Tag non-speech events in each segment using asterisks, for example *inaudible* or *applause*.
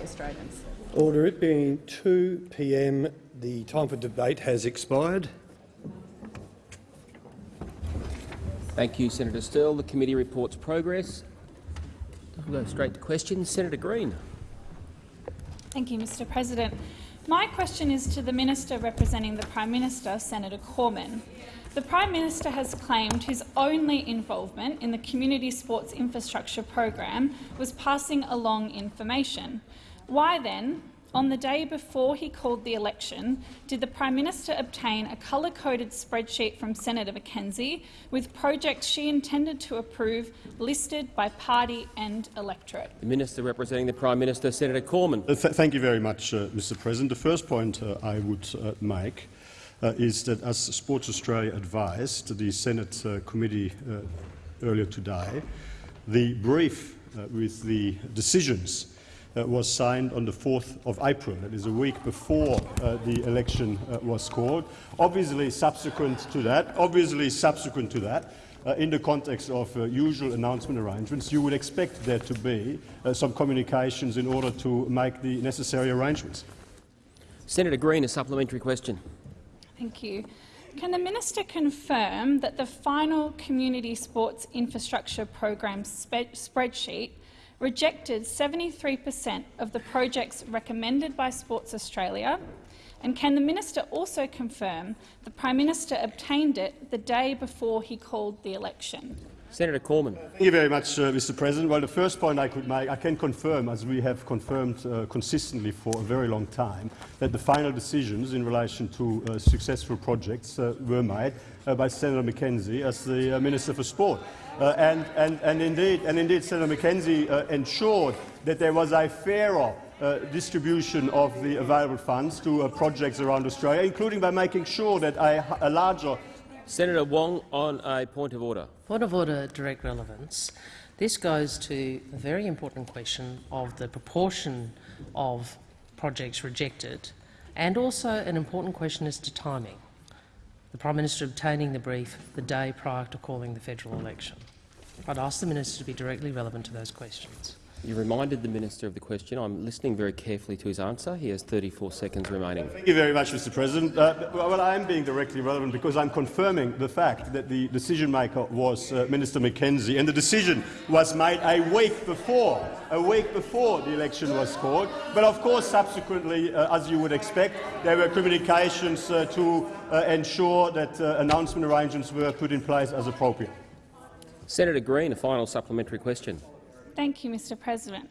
Australians. Order. It being 2 p.m., the time for debate has expired. Thank you, Senator Sterle. The committee reports progress. We'll go straight to questions. Senator Green. Thank you, Mr President. My question is to the Minister representing the Prime Minister, Senator Cormann. The Prime Minister has claimed his only involvement in the Community Sports Infrastructure Program was passing along information. Why then, on the day before he called the election, did the Prime Minister obtain a colour-coded spreadsheet from Senator McKenzie with projects she intended to approve listed by party and electorate? The Minister representing the Prime Minister, Senator Cormann. Uh, th thank you very much, uh, Mr President. The first point uh, I would uh, make is that, as Sports Australia advised the Senate uh, committee earlier today, the brief with the decisions uh, was signed on the 4th of April. That is a week before uh, the election uh, was called. Obviously, subsequent to that, obviously subsequent to that, uh, in the context of uh, usual announcement arrangements, you would expect there to be uh, some communications in order to make the necessary arrangements. Senator Green, a supplementary question. Thank you. Can the minister confirm that the final Community Sports Infrastructure Program spreadsheet rejected 73 per cent of the projects recommended by Sports Australia? And can the minister also confirm the Prime Minister obtained it the day before he called the election? Senator Cormann. Thank you very much, uh, Mr. President. Well, the first point I could make, I can confirm, as we have confirmed uh, consistently for a very long time, that the final decisions in relation to uh, successful projects uh, were made uh, by Senator McKenzie as the uh, Minister for Sport. and, and, and, indeed, and indeed, Senator McKenzie ensured that there was a fairer uh, distribution of the available funds to uh, projects around Australia, including by making sure that a, a larger Senator Wong on a point of order. Point of order, direct relevance. This goes to a very important question of the proportion of projects rejected and also an important question as to timing. The Prime Minister obtaining the brief the day prior to calling the federal election. I'd ask the Minister to be directly relevant to those questions. You reminded the minister of the question. I'm listening very carefully to his answer. He has 34 seconds remaining. Thank you very much, Mr. President. Uh, well, I am being directly relevant because I'm confirming the fact that the decision-maker was uh, Minister McKenzie, and the decision was made a week before, a week before the election was called. But of course, subsequently, uh, as you would expect, there were communications uh, to uh, ensure that uh, announcement arrangements were put in place as appropriate. Senator Green, a final supplementary question. Thank you, Mr President.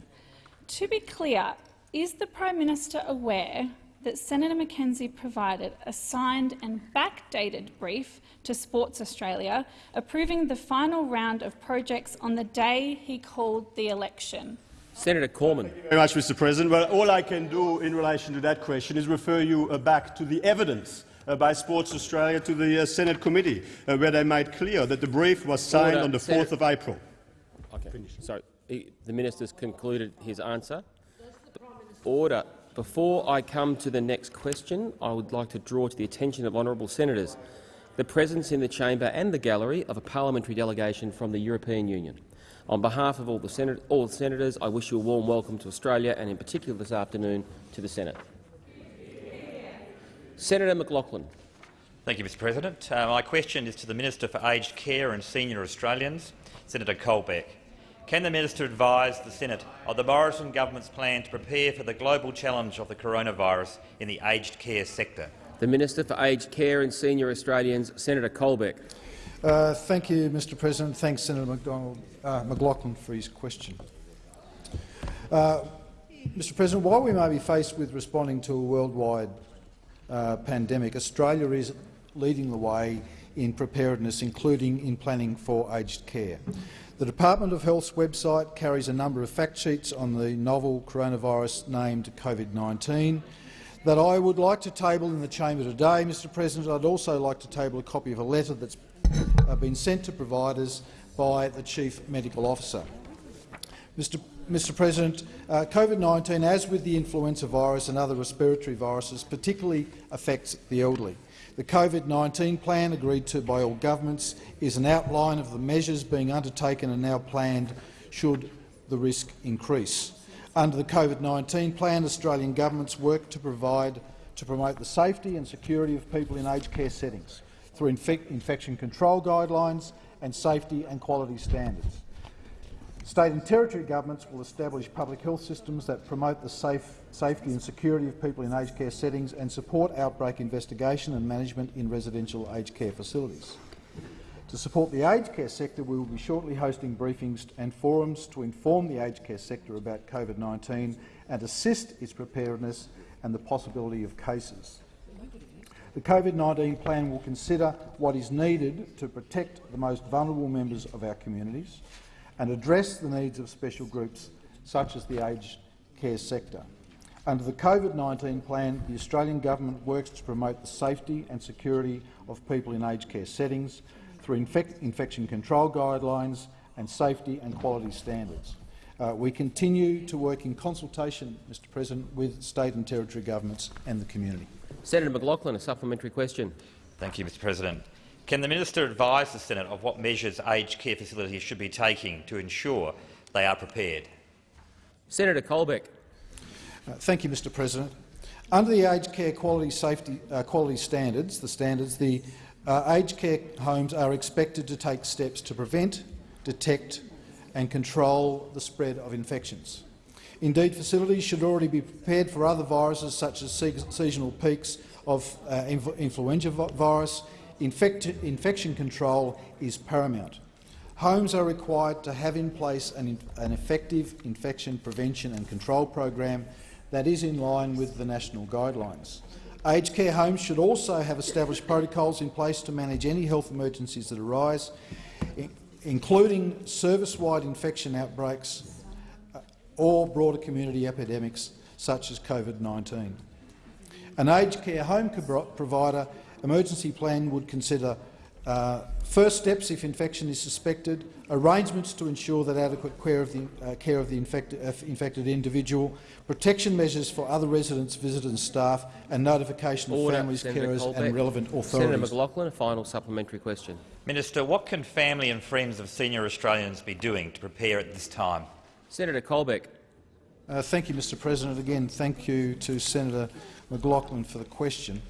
To be clear, is the Prime Minister aware that Senator McKenzie provided a signed and backdated brief to Sports Australia approving the final round of projects on the day he called the election? Senator Cormann. Thank you very much, Mr. President. Well, all I can do in relation to that question is refer you uh, back to the evidence uh, by Sports Australia to the uh, Senate committee, uh, where they made clear that the brief was signed Order. on the 4th of April. Okay. Sorry the minister's concluded his answer. Order. Before I come to the next question, I would like to draw to the attention of honourable senators the presence in the chamber and the gallery of a parliamentary delegation from the European Union. On behalf of all the, all the senators, I wish you a warm welcome to Australia and, in particular this afternoon, to the Senate. Senator McLachlan. Thank you, Mr President. Uh, my question is to the Minister for Aged Care and Senior Australians, Senator Colbeck. Can the minister advise the Senate of the Morrison government's plan to prepare for the global challenge of the coronavirus in the aged care sector? The Minister for Aged Care and Senior Australians, Senator Colbeck. Uh, thank you, Mr President. Thanks, Senator McDonald, uh, McLachlan, for his question. Uh, Mr President, while we may be faced with responding to a worldwide uh, pandemic, Australia is leading the way in preparedness, including in planning for aged care. The Department of Health's website carries a number of fact sheets on the novel coronavirus named COVID-19 that I would like to table in the chamber today. Mr President, I'd also like to table a copy of a letter that's been sent to providers by the Chief Medical Officer. Mr. Mr President, uh, COVID-19, as with the influenza virus and other respiratory viruses, particularly affects the elderly. The COVID-19 plan, agreed to by all governments, is an outline of the measures being undertaken and now planned should the risk increase. Under the COVID-19 plan, Australian governments work to provide to promote the safety and security of people in aged care settings through infection control guidelines and safety and quality standards. State and territory governments will establish public health systems that promote the safe, safety and security of people in aged care settings and support outbreak investigation and management in residential aged care facilities. To support the aged care sector, we will be shortly hosting briefings and forums to inform the aged care sector about COVID-19 and assist its preparedness and the possibility of cases. The COVID-19 plan will consider what is needed to protect the most vulnerable members of our communities and address the needs of special groups such as the aged care sector. Under the COVID-19 plan, the Australian government works to promote the safety and security of people in aged care settings through infec infection control guidelines and safety and quality standards. Uh, we continue to work in consultation, Mr President, with state and territory governments and the community. Senator McLachlan, a supplementary question. Thank you, Mr President. Can the minister advise the Senate of what measures aged care facilities should be taking to ensure they are prepared? Senator Colbeck. Uh, thank you, Mr President. Under the aged care quality safety uh, quality standards, the standards, the uh, aged care homes are expected to take steps to prevent, detect and control the spread of infections. Indeed, facilities should already be prepared for other viruses such as seasonal peaks of uh, influenza virus. Infect infection control is paramount. Homes are required to have in place an, an effective infection prevention and control program that is in line with the national guidelines. Aged care homes should also have established protocols in place to manage any health emergencies that arise, including service-wide infection outbreaks uh, or broader community epidemics such as COVID-19. An aged care home provider emergency plan would consider uh, first steps if infection is suspected, arrangements to ensure that adequate care of the, uh, care of the infected, uh, infected individual, protection measures for other residents, visitors and staff, and notification Order, of families, Senator carers Colbeck. and relevant authorities. Senator McLachlan, a final supplementary question. Minister, what can family and friends of senior Australians be doing to prepare at this time? Senator Colbeck. Uh, thank you, Mr President. Again, thank you to Senator McLachlan for the question.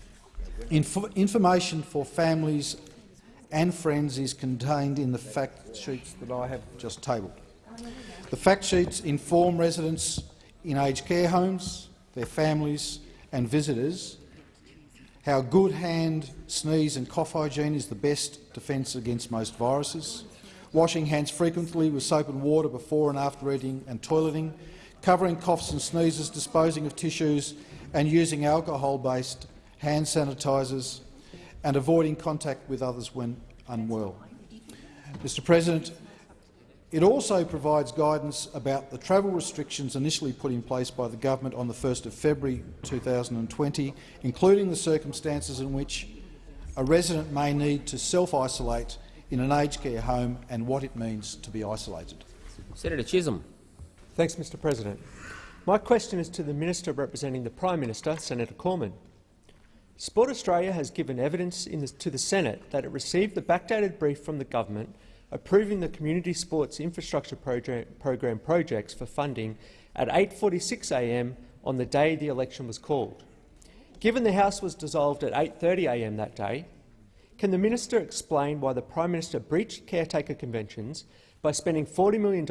Inf information for families and friends is contained in the fact sheets that I have just tabled. The fact sheets inform residents in aged care homes, their families and visitors how good hand, sneeze and cough hygiene is the best defence against most viruses, washing hands frequently with soap and water before and after eating and toileting, covering coughs and sneezes, disposing of tissues and using alcohol-based hand sanitisers and avoiding contact with others when unwell. Mr President, it also provides guidance about the travel restrictions initially put in place by the government on the 1st of February 2020, including the circumstances in which a resident may need to self-isolate in an aged care home and what it means to be isolated. Senator Chisholm. Thanks, Mr President. My question is to the Minister representing the Prime Minister, Senator Cormann. Sport Australia has given evidence the, to the Senate that it received the backdated brief from the government approving the community sports infrastructure program, program projects for funding at 8.46am on the day the election was called. Given the House was dissolved at 8.30am that day, can the minister explain why the Prime Minister breached caretaker conventions by spending $40 million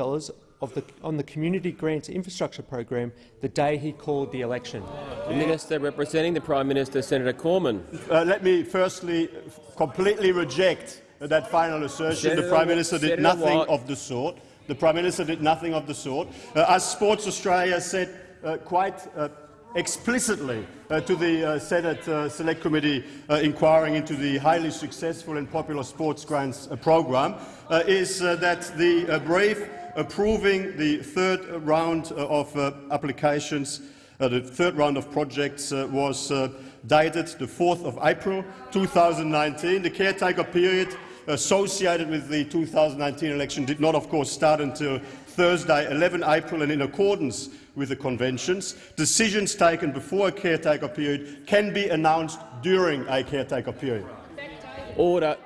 the, on the Community Grants Infrastructure Program the day he called the election. The Minister representing the Prime Minister, Senator Cormann. Uh, let me firstly completely reject that final assertion. Senator, the Prime Minister did Senator nothing Watt. of the sort. The Prime Minister did nothing of the sort. Uh, as Sports Australia said uh, quite uh, explicitly uh, to the uh, Senate uh, Select Committee uh, inquiring into the highly successful and popular sports grants uh, program, uh, is that the brief approving the third round uh, of uh, applications, uh, the third round of projects was dated the 4th of April 2019. The caretaker period associated with the 2019 election did not, of course, start until Thursday, 11 April, and in accordance with the conventions, decisions taken before a caretaker period can be announced during a caretaker period. Order.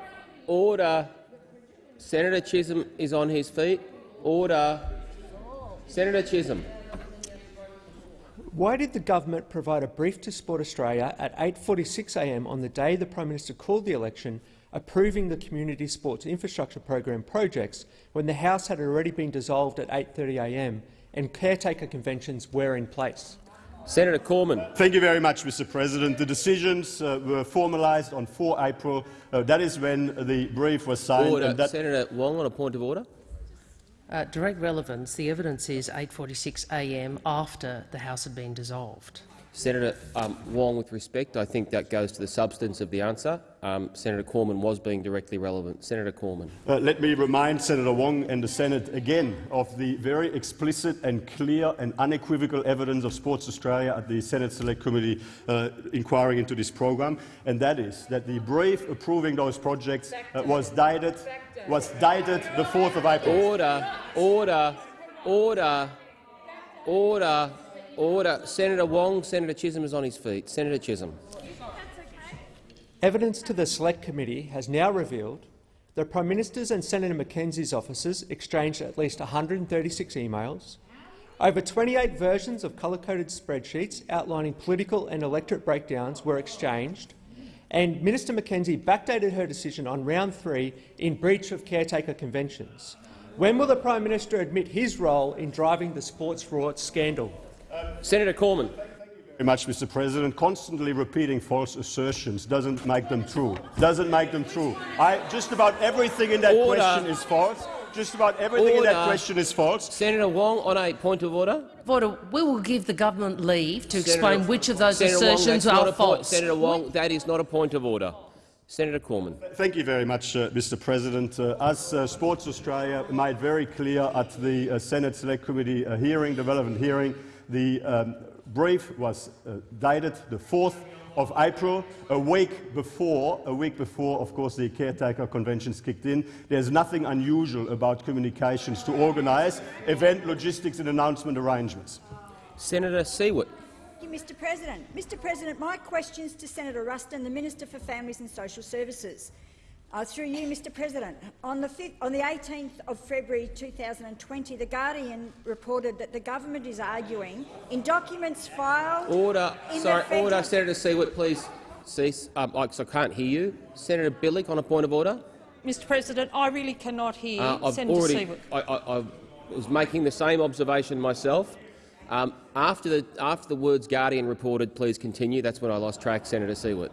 Order. Senator Chisholm is on his feet. Order. Senator Chisholm. Why did the government provide a brief to Sport Australia at 8.46am on the day the Prime Minister called the election approving the Community Sports Infrastructure Program projects when the House had already been dissolved at 8.30am and caretaker conventions were in place? Senator Cormann. Thank you very much, Mr. President. The decisions uh, were formalised on 4 April. Uh, that is when the brief was signed. Order. And that Senator Wong on a point of order. Uh, direct relevance, the evidence is 8.46am after the House had been dissolved. Senator um, Wong, with respect, I think that goes to the substance of the answer. Um, Senator Cormann was being directly relevant. Senator Cormann. Uh, let me remind Senator Wong and the Senate again of the very explicit and clear and unequivocal evidence of Sports Australia at the Senate Select Committee uh, inquiring into this program, and that is that the brief approving those projects uh, was dated was dated the 4th of April. Order, order, order, order, order. Senator Wong, Senator Chisholm is on his feet. Senator Chisholm. Evidence to the Select Committee has now revealed that Prime Minister's and Senator McKenzie's offices exchanged at least 136 emails, over 28 versions of colour-coded spreadsheets outlining political and electorate breakdowns were exchanged, and Minister McKenzie backdated her decision on round three in breach of caretaker conventions. When will the Prime Minister admit his role in driving the sports rorts scandal? Senator Cormann. Thank you very much, Mr. President. Constantly repeating false assertions doesn't make them true. Doesn't make them true. I, just about everything in that Order. question is false. Just about everything in that question is false. Senator Wong on a point of order. Order, we will give the government leave to Senator- explain which of those Senator assertions that's not are false. Senator Wong, that is not a point of order. Senator Cormann. Thank you very much, uh, Mr. President. Uh, as uh, Sports Australia made very clear at the uh, Senate Select Committee uh, hearing, the relevant hearing, the um, brief was uh, dated the 4th of April, a week before, a week before, of course, the caretaker conventions kicked in. There's nothing unusual about communications to organise event logistics and announcement arrangements. Senator Siewert. Thank you, Mr President. Mr President, my question is to Senator Ruston, the Minister for Families and Social Services. Uh, through you, Mr President, on the, 5th, on the 18th of February 2020, The Guardian reported that the government is arguing in documents filed Order. in Sorry, the order. Senator Siewert, please cease. Um, I, 'cause I can't hear you. Senator Bilyk on a point of order. Mr President, I really cannot hear Uh, I've Senator already. Siewert. I, I, I was making the same observation myself. Um, after the after the words Guardian reported, please continue. That's when I lost track, Senator Siewert.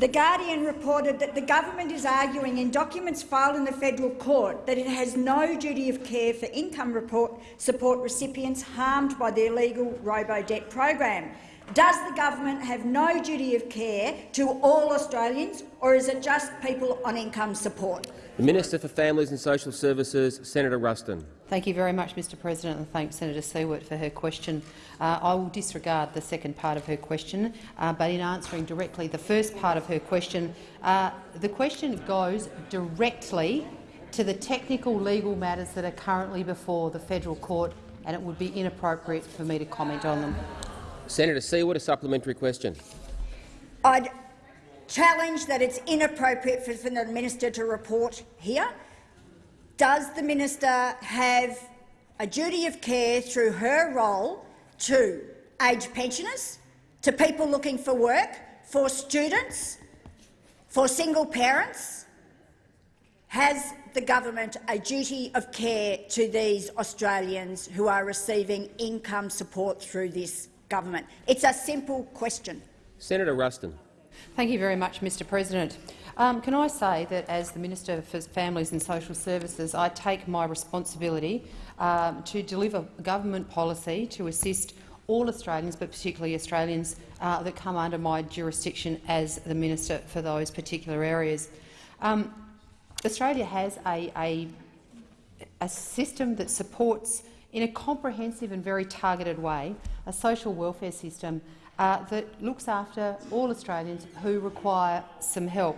The Guardian reported that the government is arguing in documents filed in the federal court that it has no duty of care for income report support recipients harmed by the illegal robo-debt program. Does the government have no duty of care to all Australians, or is it just people on income support? The Minister for Families and Social Services, Senator Ruston. Thank you very much, Mr President, and thank Senator Siewert for her question. Uh, I will disregard the second part of her question, uh, but in answering directly the first part of her question, uh, the question goes directly to the technical legal matters that are currently before the federal court, and it would be inappropriate for me to comment on them. Senator Siewert, a supplementary question. I'd challenge that it's inappropriate for, for the minister to report here. Does the minister have a duty of care through her role to aged pensioners, to people looking for work, for students, for single parents? Has the government a duty of care to these Australians who are receiving income support through this government? It's a simple question. Senator Ruston. Thank you very much, Mr President. Um, can I say that as the Minister for Families and Social Services, I take my responsibility um, to deliver government policy to assist all Australians, but particularly Australians uh, that come under my jurisdiction as the Minister for those particular areas. Um, Australia has a, a, a system that supports, in a comprehensive and very targeted way, a social welfare system uh, that looks after all Australians who require some help.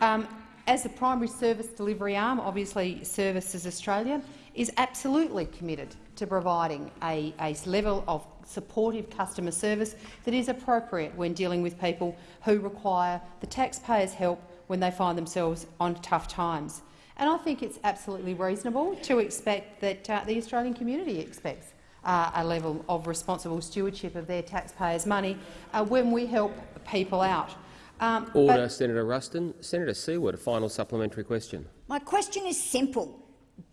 Um, as the primary service delivery arm, obviously Services Australia is absolutely committed to providing a, a level of supportive customer service that is appropriate when dealing with people who require the taxpayers' help when they find themselves on tough times. And I think it's absolutely reasonable to expect that uh, the Australian community expects uh, a level of responsible stewardship of their taxpayers' money uh, when we help people out. Um, Order, Senator Ruston. Senator Siewert, a final supplementary question. My question is simple.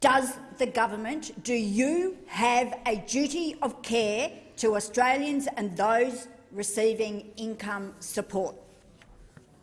Does the government, do you have a duty of care to Australians and those receiving income support?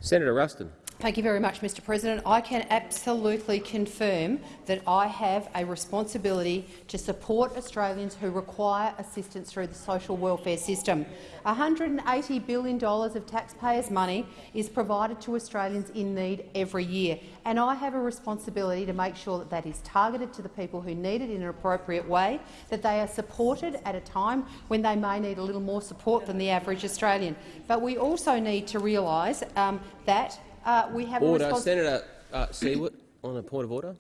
Senator Ruston. Thank you very much, Mr President. I can absolutely confirm that I have a responsibility to support Australians who require assistance through the social welfare system. $180 billion of taxpayers' money is provided to Australians in need every year, and I have a responsibility to make sure that that is targeted to the people who need it in an appropriate way, that they are supported at a time when they may need a little more support than the average Australian. But we also need to realise um, that uh, we have order. a Senator uh, Siewert, on a point of order.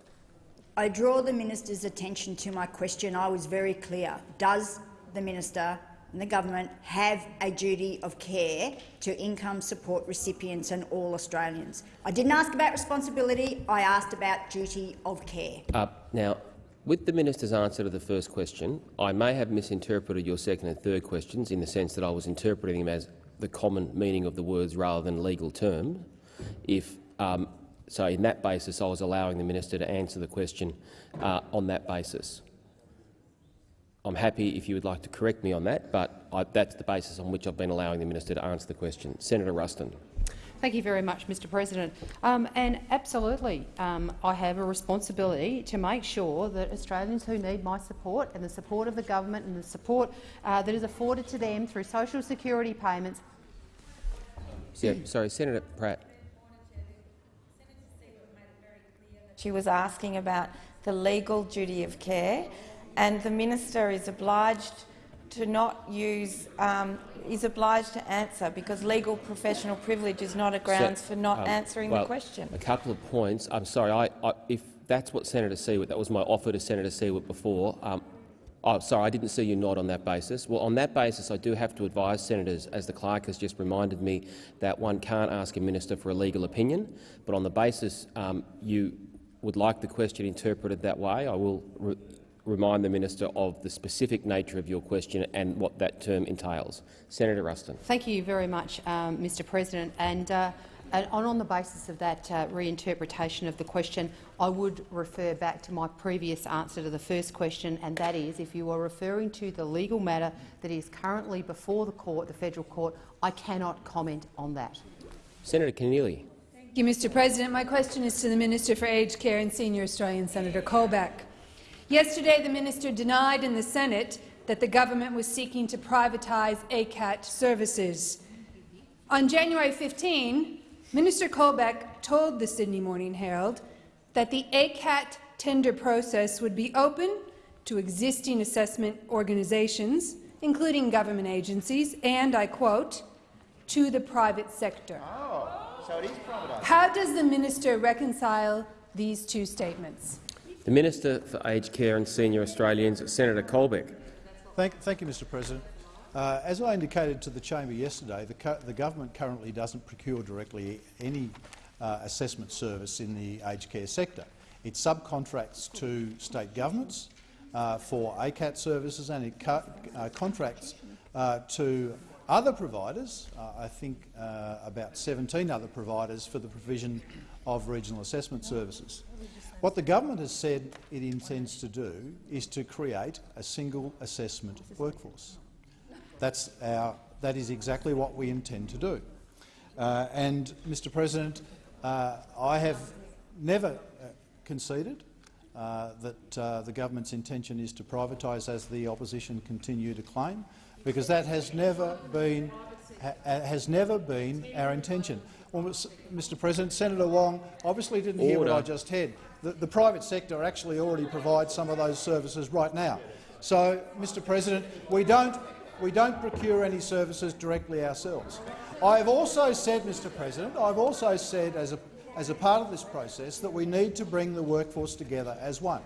I draw the minister's attention to my question. I was very clear. Does the minister and the government have a duty of care to income support recipients and all Australians? I didn't ask about responsibility. I asked about duty of care. Uh, now, with the minister's answer to the first question, I may have misinterpreted your second and third questions in the sense that I was interpreting them as the common meaning of the words rather than legal terms if um, so in that basis I was allowing the minister to answer the question uh, on that basis. I'm happy if you would like to correct me on that, but I, that's the basis on which I've been allowing the minister to answer the question. Senator Ruston. Thank you very much, Mr President. Um, and absolutely, um, I have a responsibility to make sure that Australians who need my support and the support of the government and the support uh, that is afforded to them through social security payments. Yeah, sorry, Senator Pratt. She was asking about the legal duty of care, and the minister is obliged to not use um, is obliged to answer because legal professional privilege is not a grounds Se for not um, answering well, the question. A couple of points. I'm sorry. I, I, if that's what Senator Siewert, that was my offer to Senator Siewert before. Um, oh, sorry, I didn't see you nod on that basis. Well, on that basis, I do have to advise senators, as the clerk has just reminded me, that one can't ask a minister for a legal opinion. But on the basis um, you would like the question interpreted that way, I will re remind the minister of the specific nature of your question and what that term entails. Senator Ruston. Thank you very much, um, Mr President. And, uh, and on the basis of that uh, reinterpretation of the question, I would refer back to my previous answer to the first question, and that is, if you are referring to the legal matter that is currently before the court, the federal court, I cannot comment on that. Senator Keneally. Thank you, Mr President. My question is to the Minister for Aged Care and Senior Australian, Senator Colbeck. Yesterday, the minister denied in the Senate that the government was seeking to privatise ACAT services. On January 15, Minister Colbeck told the Sydney Morning Herald that the ACAT tender process would be open to existing assessment organisations, including government agencies, and, I quote, to the private sector. Oh, so it is privatised. How does the minister reconcile these two statements? The Minister for Aged Care and Senior Australians, Senator Colbeck. Thank, thank you, Mr President. Uh, as I indicated to the chamber yesterday, the, the government currently doesn't procure directly any uh, assessment service in the aged care sector. It subcontracts to state governments uh, for ACAT services and it uh, contracts uh, to other providers, uh, I think about 17 other providers, for the provision of regional assessment services. What the government has said it intends to do is to create a single assessment workforce. That's our, that is exactly what we intend to do. Uh, and, Mr President, uh, I have never uh, conceded uh, that uh, the government's intention is to privatise, as the opposition continue to claim, because that has never been ha has never been our intention. Well, Mr President, Senator Wong obviously didn't Order. hear what I just said the, the private sector actually already provides some of those services right now. So, Mr President, we don't, we don't procure any services directly ourselves. I've also said, Mr President, I've also said as a, as a part of this process that we need to bring the workforce together as one.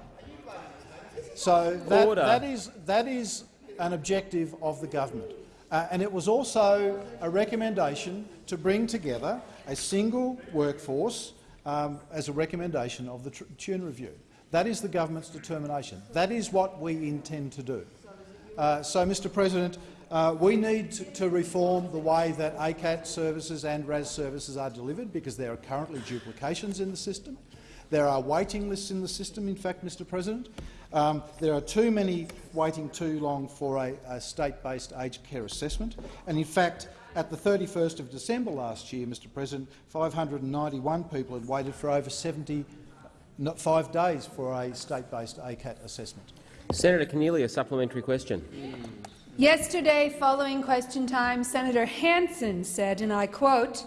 So that, that, is, that is an objective of the government. Uh, and it was also a recommendation to bring together a single workforce um, as a recommendation of the Tune Review. That is the government's determination. That is what we intend to do. Uh, so, Mr President, uh, we need to, to reform the way that ACAT services and RAS services are delivered because there are currently duplications in the system. There are waiting lists in the system, in fact, Mr President. Um, there are too many waiting too long for a, a state-based aged care assessment. And in fact, at the 31st of December last year, Mr President, 591 people had waited for over 75 days for a state-based ACAT assessment. Senator Keneally, a supplementary question. Yesterday, following question time, Senator Hanson said, and I quote,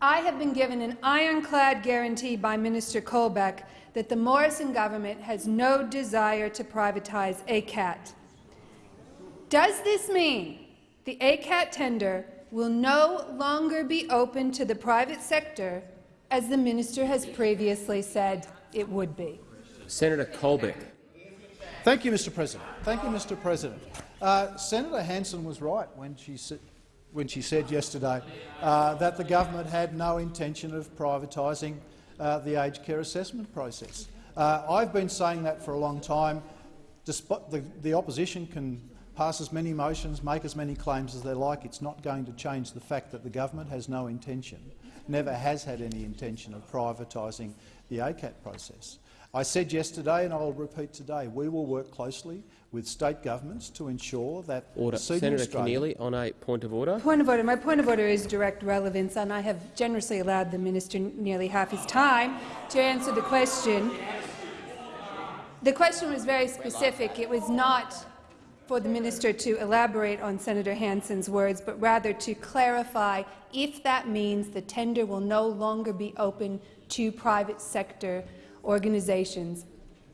I have been given an ironclad guarantee by Minister Colbeck that the Morrison government has no desire to privatize ACAT. Does this mean the ACAT tender will no longer be open to the private sector, as the minister has previously said it would be? Senator Colbeck. Thank you, Mr President. Thank you, Mr President. Uh, Senator Hanson was right when she, when she said yesterday uh, that the government had no intention of privatising uh, the aged care assessment process. Uh, I've been saying that for a long time. Despite the, the opposition can pass as many motions, make as many claims as they like. It's not going to change the fact that the government has no intention, never has had any intention of privatising the ACAT process. I said yesterday, and I'll repeat today, we will work closely with state governments to ensure that order. Senator Keneally, on a point of order. Point of order. My point of order is direct relevance, and I have generously allowed the minister nearly half his time to answer the question. The question was very specific. It was not for the minister to elaborate on Senator Hanson's words, but rather to clarify if that means the tender will no longer be open to private sector organisations,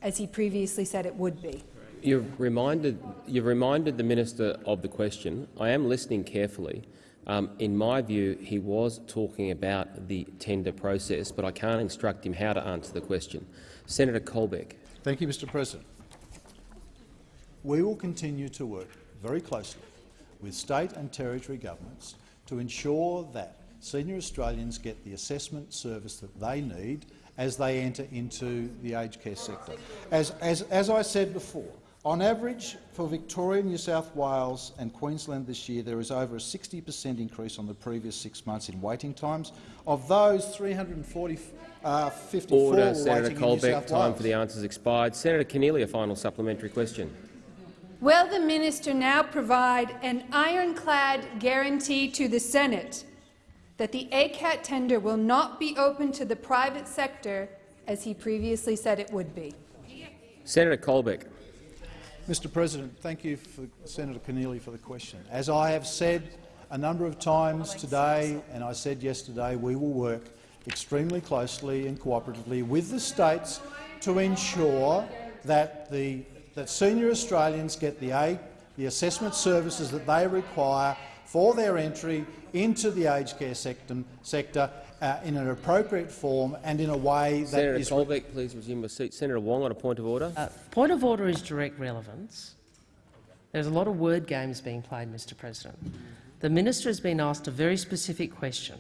as he previously said it would be. You've reminded, you've reminded the minister of the question. I am listening carefully. Um, in my view, he was talking about the tender process, but I can't instruct him how to answer the question. Senator Colbeck. Thank you, Mr President. We will continue to work very closely with state and territory governments to ensure that senior Australians get the assessment service that they need as they enter into the aged care sector. As, as, as I said before, on average, for Victoria, New South Wales and Queensland this year, there is over a 60 per cent increase on the previous six months in waiting times. Of those, 340 uh, 54 Order, Senator Colbeck. Time for the answers expired. Senator Keneally, a final supplementary question. Will the minister now provide an ironclad guarantee to the Senate that the ACAT tender will not be open to the private sector, as he previously said it would be? Senator Colbeck. Mr President, thank you, for Senator Keneally, for the question. As I have said a number of times today, and I said yesterday, we will work extremely closely and cooperatively with the states to ensure that, the, that senior Australians get the, aid, the assessment services that they require for their entry into the aged care sector, sector uh, in an appropriate form and in a way that Senator is— Colbeck, please resume your seat. Senator Wong on a point of order. Uh, point of order is direct relevance. There's a lot of word games being played, Mr President. The minister has been asked a very specific question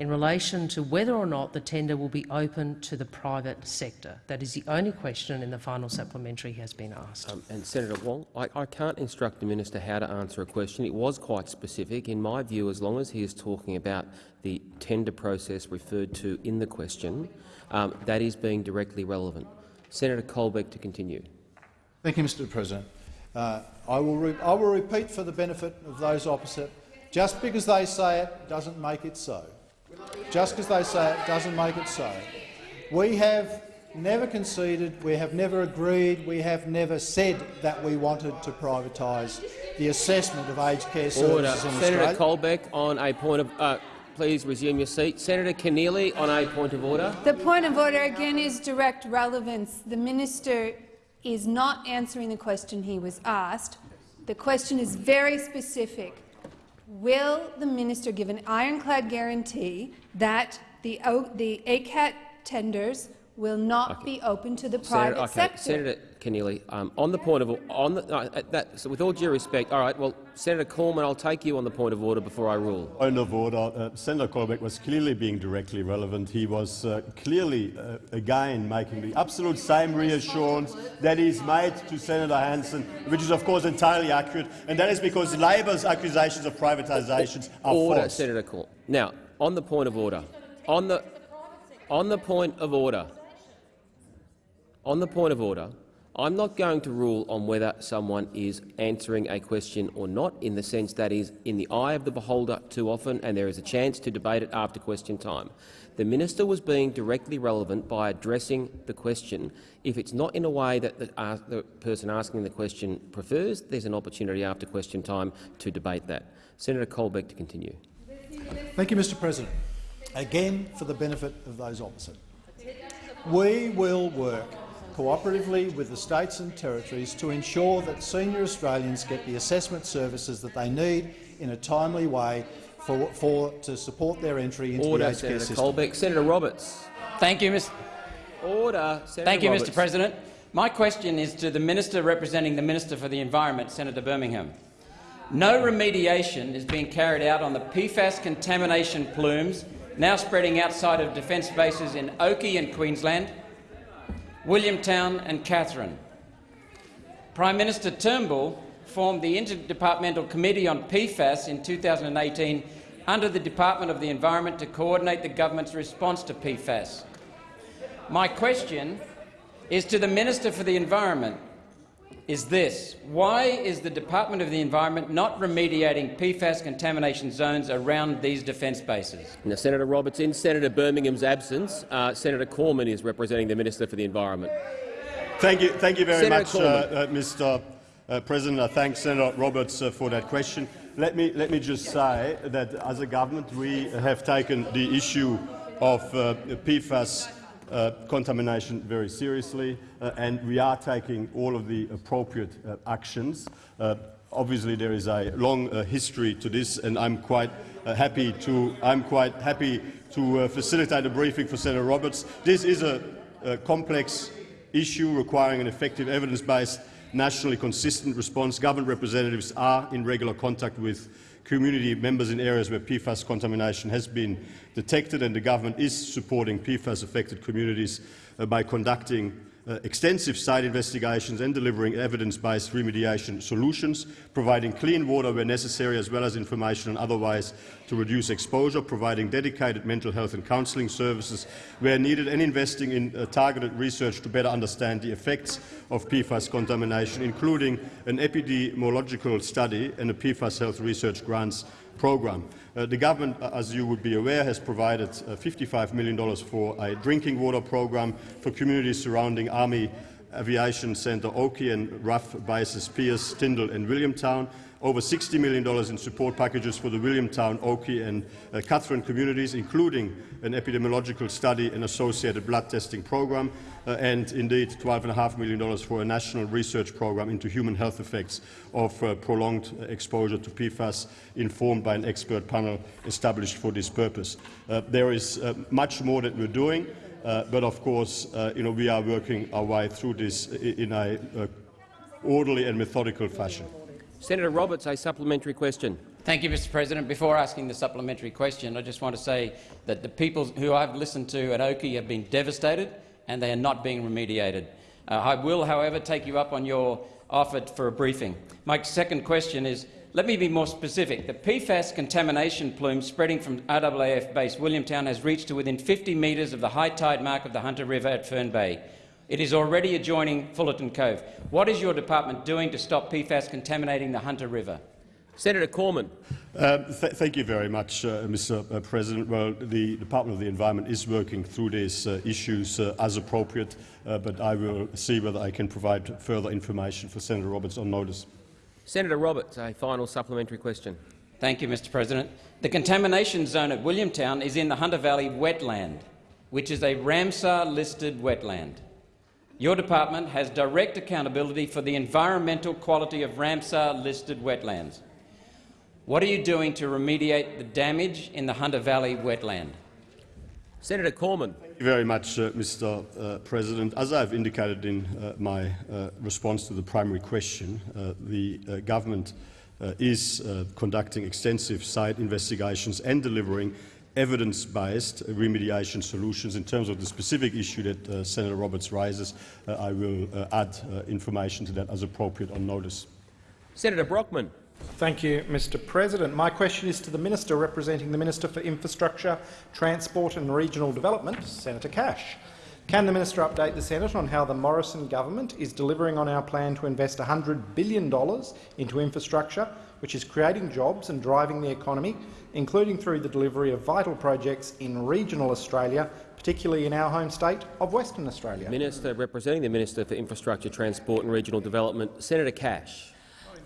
in relation to whether or not the tender will be open to the private sector. That is the only question in the final supplementary has been asked. Um, and Senator Wong, I, I, can't instruct the minister how to answer a question. It was quite specific. In my view, as long as he is talking about the tender process referred to in the question, um, that is being directly relevant. Senator Colbeck to continue. Thank you, Mr President. Uh, I, will I will repeat for the benefit of those opposite, just because they say it doesn't make it so. Just because they say it doesn't make it so. We have never conceded, we have never agreed, we have never said that we wanted to privatise the assessment of aged care services Order. in Senator Australia. Colbeck on a point of. Uh, please resume your seat. Senator Keneally on a point of order. The point of order again is direct relevance. The minister is not answering the question he was asked. The question is very specific. Will the minister give an ironclad guarantee that the, the ACAT tenders will not be open to the Senator, private okay. sector. Senator Keneally, um, on the point of on the, no, that, so with all due respect, all right. Well, Senator Cormann, I'll take you on the point of order before I rule. Point of order. Uh, Senator Colbeck was clearly being directly relevant. He was uh, clearly, uh, again, making the absolute same reassurance that is made to Senator Hanson, which is, of course, entirely accurate, and that is because Labor's accusations of privatisations are order, false. Senator Cormann. Now, on the point of order, on the on the point of order, on the point of order, I'm not going to rule on whether someone is answering a question or not, in the sense that is in the eye of the beholder too often, and there is a chance to debate it after question time. The minister was being directly relevant by addressing the question. If it's not in a way that the, uh, the person asking the question prefers, there's an opportunity after question time to debate that. Senator Colbeck to continue. Thank you, Mr President. Again, for the benefit of those opposite. We will work cooperatively with the states and territories to ensure that senior Australians get the assessment services that they need in a timely way for, for to support their entry into Order, the aged care Senator system. Colbeck. Senator Roberts. Thank you, Mr. Order. Senator Thank you, Roberts. Mr. President. My question is to the minister representing the Minister for the Environment, Senator Birmingham. No remediation is being carried out on the PFAS contamination plumes now spreading outside of defence bases in Oakey and Queensland, Williamtown and Katherine. Prime Minister Turnbull formed the Interdepartmental Committee on PFAS in 2018 under the Department of the Environment to coordinate the government's response to PFAS. My question is to the Minister for the Environment is this. Why is the Department of the Environment not remediating PFAS contamination zones around these defence bases? Now, Senator Roberts, in Senator Birmingham's absence, uh, Senator Cormann is representing the Minister for the Environment. Thank you, thank you very Senator much, uh, uh, Mr. Uh, President. I thank Senator Roberts uh, for that question. Let me, let me just say that as a government we have taken the issue of uh, PFAS uh, contamination very seriously, uh, and we are taking all of the appropriate uh, actions. Uh, obviously, there is a long uh, history to this, and I'm quite uh, happy to I'm quite happy to uh, facilitate a briefing for Senator Roberts. This is a, a complex issue requiring an effective evidence-based, nationally consistent response. Government representatives are in regular contact with community members in areas where PFAS contamination has been detected, and the government is supporting PFAS-affected communities uh, by conducting extensive site investigations and delivering evidence-based remediation solutions, providing clean water where necessary, as well as information on other ways to reduce exposure, providing dedicated mental health and counselling services where needed, and investing in uh, targeted research to better understand the effects of PFAS contamination, including an epidemiological study and a PFAS health research grants program. Uh, the government, uh, as you would be aware, has provided uh, $55 million for a drinking water program for communities surrounding Army Aviation Centre Oakey and RAAF bases Pearce, Tyndall and Williamtown, over $60 million in support packages for the Williamtown, Oakey and uh, Katherine communities, including an epidemiological study and associated blood testing program, uh, and indeed $12.5 million for a national research program into human health effects of uh, prolonged exposure to PFAS, informed by an expert panel established for this purpose. Uh, there is uh, much more that we're doing, uh, but of course you know, we are working our way through this in a uh, orderly and methodical fashion. Senator Roberts, a supplementary question. Thank you, Mr President. Before asking the supplementary question, I just want to say that the people who I've listened to at Oakey have been devastated and they are not being remediated. Uh, I will, however, take you up on your offer for a briefing. My second question is, let me be more specific. The PFAS contamination plume spreading from RAAF base Williamtown has reached to within 50 metres of the high tide mark of the Hunter River at Fern Bay. It is already adjoining Fullerton Cove. What is your department doing to stop PFAS contaminating the Hunter River? Senator Cormann. Uh, th thank you very much, uh, Mr. Uh, President. Well, the Department of the Environment is working through these uh, issues uh, as appropriate, uh, but I will see whether I can provide further information for Senator Roberts on notice. Senator Roberts, a final supplementary question. Thank you, Mr President. The contamination zone at Williamtown is in the Hunter Valley wetland, which is a Ramsar-listed wetland. Your department has direct accountability for the environmental quality of Ramsar-listed wetlands. What are you doing to remediate the damage in the Hunter Valley wetland? Senator Cormann. Thank you very much, uh, Mr uh, President. As I have indicated in uh, my uh, response to the primary question, uh, the uh, government is conducting extensive site investigations and delivering evidence-based remediation solutions. In terms of the specific issue that uh, Senator Roberts raises, uh, I will uh, add information to that as appropriate on notice. Senator Brockman. Thank you, Mr President. My question is to the Minister representing the Minister for Infrastructure, Transport and Regional Development, Senator Cash. Can the minister update the Senate on how the Morrison government is delivering on our plan to invest $100 billion into infrastructure, which is creating jobs and driving the economy, including through the delivery of vital projects in regional Australia, particularly in our home state of Western Australia? Minister representing the Minister for Infrastructure, Transport and Regional Development, Senator Cash.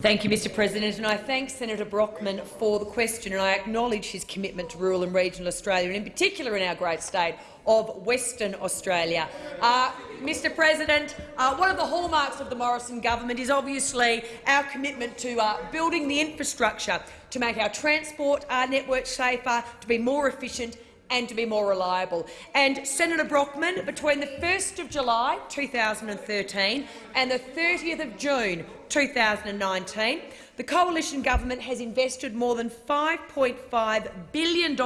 Thank you, Mr President, and I thank Senator Brockman for the question, and I acknowledge his commitment to rural and regional Australia, and in particular in our great state of Western Australia. Uh, Mr President, uh, one of the hallmarks of the Morrison government is obviously our commitment to uh, building the infrastructure to make our transport uh, network safer, to be more efficient and to be more reliable. And Senator Brockman, between the 1st of July 2013 and the 30th of June 2019, the coalition government has invested more than $5.5 billion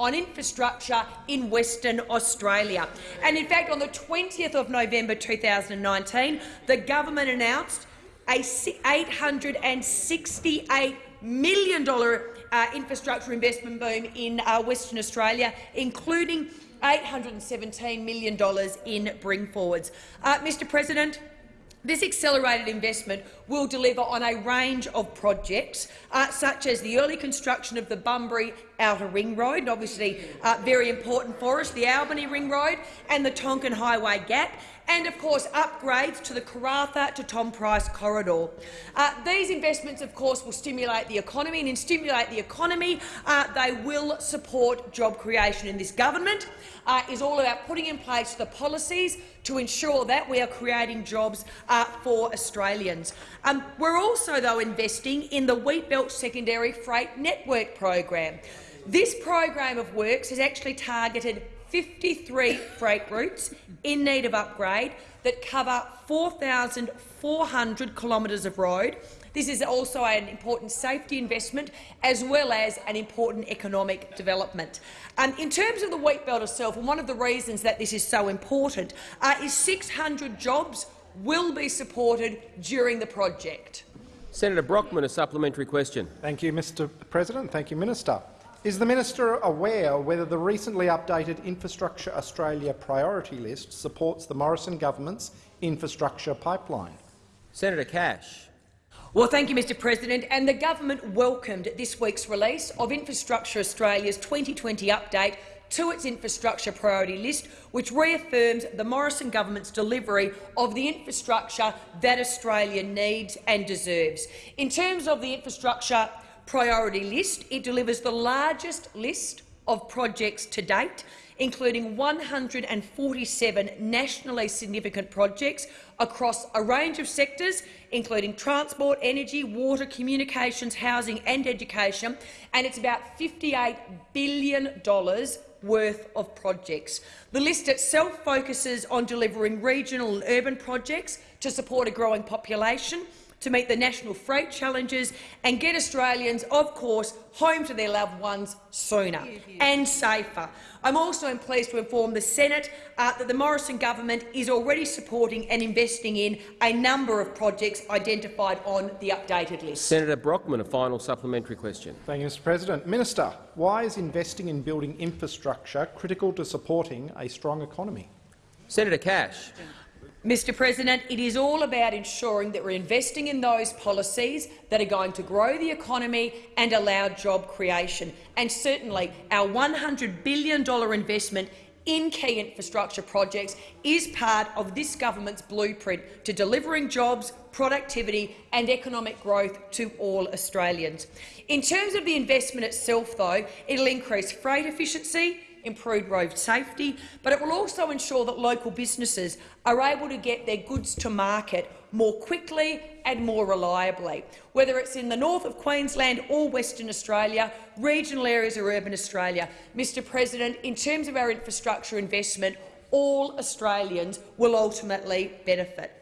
on infrastructure in Western Australia. And in fact, on the 20th of November 2019, the government announced a $868 million uh, infrastructure investment boom in uh, Western Australia, including $817 million in bring forwards. Uh, Mr President, this accelerated investment will deliver on a range of projects, uh, such as the early construction of the Bunbury Outer Ring Road, obviously uh, very important for us, the Albany Ring Road and the Tonkin Highway Gap, and of course upgrades to the Karratha to Tom Price corridor. Uh, these investments, of course, will stimulate the economy, and in stimulate the economy, uh, they will support job creation. And this government uh, is all about putting in place the policies to ensure that we are creating jobs uh, for Australians. Um, we're also, though, investing in the Wheatbelt Secondary Freight Network program. This program of works has actually targeted 53 freight routes in need of upgrade that cover 4,400 kilometres of road. This is also an important safety investment as well as an important economic development. Um, in terms of the wheat belt itself, and one of the reasons that this is so important uh, is 600 jobs will be supported during the project. Senator Brockman, a supplementary question. Thank you, Mr President. Thank you, Minister. Is the minister aware whether the recently updated Infrastructure Australia priority list supports the Morrison government's infrastructure pipeline? Senator Cash. Well, thank you, Mr President. And the government welcomed this week's release of Infrastructure Australia's 2020 update to its infrastructure priority list, which reaffirms the Morrison government's delivery of the infrastructure that Australia needs and deserves. In terms of the infrastructure priority list, it delivers the largest list of projects to date, including 147 nationally significant projects across a range of sectors, including transport, energy, water, communications, housing and education, and it's about $58 billion worth of projects. The list itself focuses on delivering regional and urban projects to support a growing population, to meet the national freight challenges and get Australians, of course, home to their loved ones sooner and safer. I'm also pleased to inform the Senate uh, that the Morrison government is already supporting and investing in a number of projects identified on the updated list. Senator Brockman, a final supplementary question. Thank you, Mr President. Minister, why is investing in building infrastructure critical to supporting a strong economy? Senator Cash. Mr President, it is all about ensuring that we're investing in those policies that are going to grow the economy and allow job creation. And certainly our $100 billion investment in key infrastructure projects is part of this government's blueprint to delivering jobs, productivity and economic growth to all Australians. In terms of the investment itself, though, it will increase freight efficiency, improved road safety, but it will also ensure that local businesses are able to get their goods to market more quickly and more reliably. Whether it's in the north of Queensland or Western Australia, regional areas or urban Australia, Mr President, in terms of our infrastructure investment, all Australians will ultimately benefit.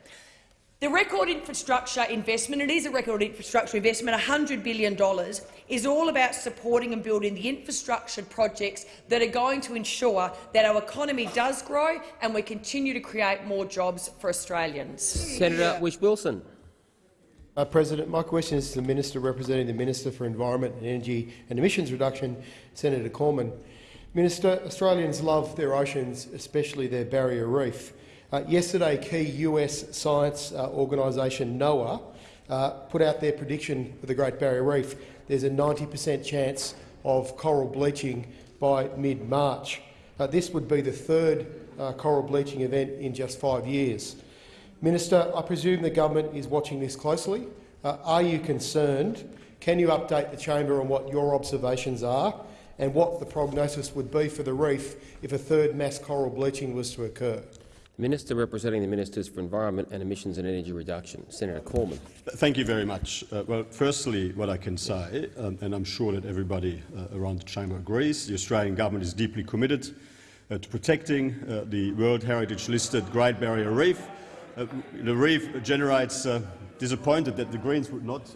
The record infrastructure investment, it is a record infrastructure investment, $100 billion, is all about supporting and building the infrastructure projects that are going to ensure that our economy does grow and we continue to create more jobs for Australians. Senator Whish-Wilson. Uh, President, my question is to the Minister representing the Minister for Environment and Energy and Emissions Reduction, Senator Cormann. Minister, Australians love their oceans, especially their barrier reef. Uh, yesterday, key US science uh, organisation NOAA uh, put out their prediction for the Great Barrier Reef. There's a 90 per cent chance of coral bleaching by mid-March. Uh, this would be the third uh, coral bleaching event in just five years. Minister, I presume the government is watching this closely. Are you concerned? Can you update the chamber on what your observations are and what the prognosis would be for the reef if a third mass coral bleaching was to occur? Minister representing the Ministers for Environment and Emissions and Energy Reduction, Senator Cormann. Thank you very much. Uh, well, firstly, what I can say, um, and I'm sure that everybody uh, around the chamber agrees, the Australian government is deeply committed uh, to protecting uh, the World Heritage-listed Great Barrier Reef. Uh, the reef generates uh, disappointed that the Greens would not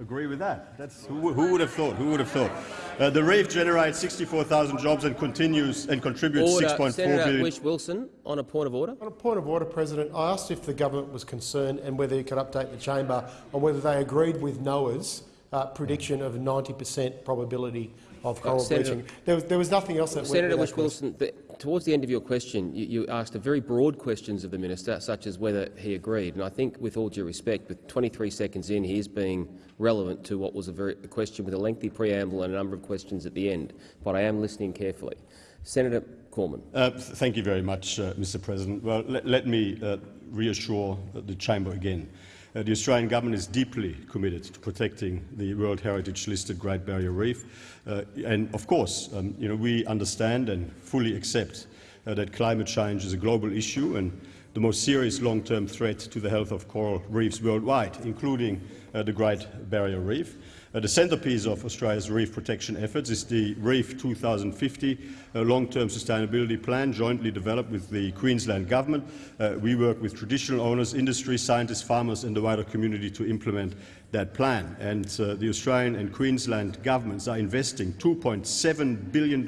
agree with that. That's, who, who, would have thought? Who would have thought? Uh, the reef generates 64,000 jobs and continues and contributes 6.4 Senator billion. Wish Wilson, on a point of order. On a point of order, President, I asked if the government was concerned and whether you could update the chamber on whether they agreed with NOAA's uh, prediction of 90 per cent probability of coral uh, Senator, bleaching. There was, there was, nothing else that Senator went Whish-Wilson, the, towards the end of your question, you, you, asked a very broad questions of the minister, such as whether he agreed. And I think, with all due respect, with 23 seconds in, he is being relevant to what was a, very, a question with a lengthy preamble and a number of questions at the end. But I am listening carefully. Senator Cormann. Uh, thank you very much, uh, Mr. President. Well, let, let me uh, reassure the chamber again. Uh, the Australian government is deeply committed to protecting the World Heritage-listed Great Barrier Reef. Uh, and of course, um, you know, we understand and fully accept uh, that climate change is a global issue and the most serious long-term threat to the health of coral reefs worldwide, including uh, the Great Barrier Reef. Uh, the centrepiece of Australia's reef protection efforts is the Reef 2050 uh, long-term sustainability plan jointly developed with the Queensland Government. Uh, we work with traditional owners, industry, scientists, farmers and the wider community to implement that plan. And uh, the Australian and Queensland governments are investing $2.7 billion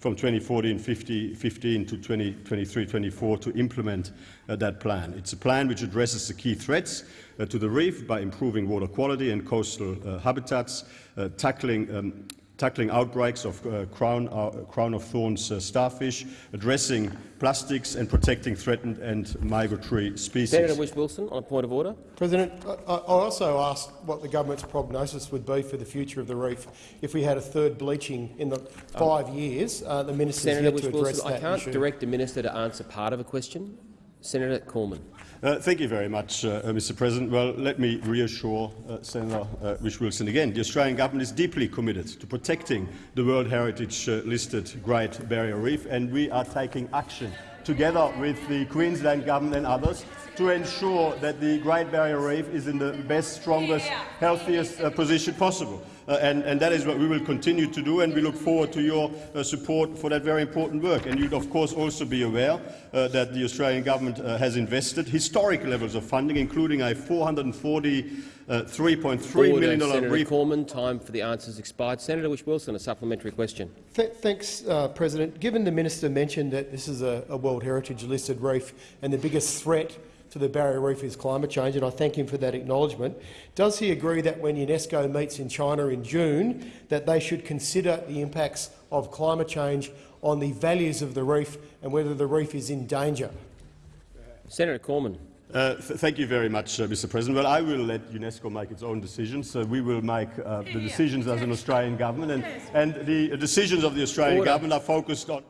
from 2014-15 to 2023-24 to implement uh, that plan. It's a plan which addresses the key threats uh, to the reef by improving water quality and coastal uh, habitats, uh, tackling um, tackling outbreaks of uh, crown, uh, crown, of thorns uh, starfish, addressing plastics and protecting threatened and migratory species. Senator Whish-Wilson, on a point of order. President, I, I also asked what the government's prognosis would be for the future of the reef if we had a third bleaching in the five um, years. Uh, the minister Senator yet to address that I can't issue. direct the minister to answer part of a question. Senator Cormann. Uh, thank you very much, uh, Mr President. Well, let me reassure uh, Senator uh, Whish-Wilson again. The Australian government is deeply committed to protecting the World Heritage-listed uh, Great Barrier Reef, and we are taking action together with the Queensland government and others to ensure that the Great Barrier Reef is in the best, strongest, healthiest uh, position possible. Uh, and, and, that is what we will continue to do, and we look forward to your uh, support for that very important work. And you'd, of course, also be aware uh, that the Australian government uh, has invested historic levels of funding, including a 440 uh, $3.3 million Senator Cormann, time for the answers expired. Senator Whish-Wilson, a supplementary question. Th thanks, uh, President. Given the minister mentioned that this is a, a World Heritage listed reef and the biggest threat to the barrier reef is climate change, and I thank him for that acknowledgement. Does he agree that when UNESCO meets in China in June, that they should consider the impacts of climate change on the values of the reef and whether the reef is in danger? Senator Cormann. Uh, th thank you very much, uh, Mr. President. Well, I will let UNESCO make its own decisions. So we will make uh, the decisions as an Australian government, and, and the decisions of the Australian Order. government are focused on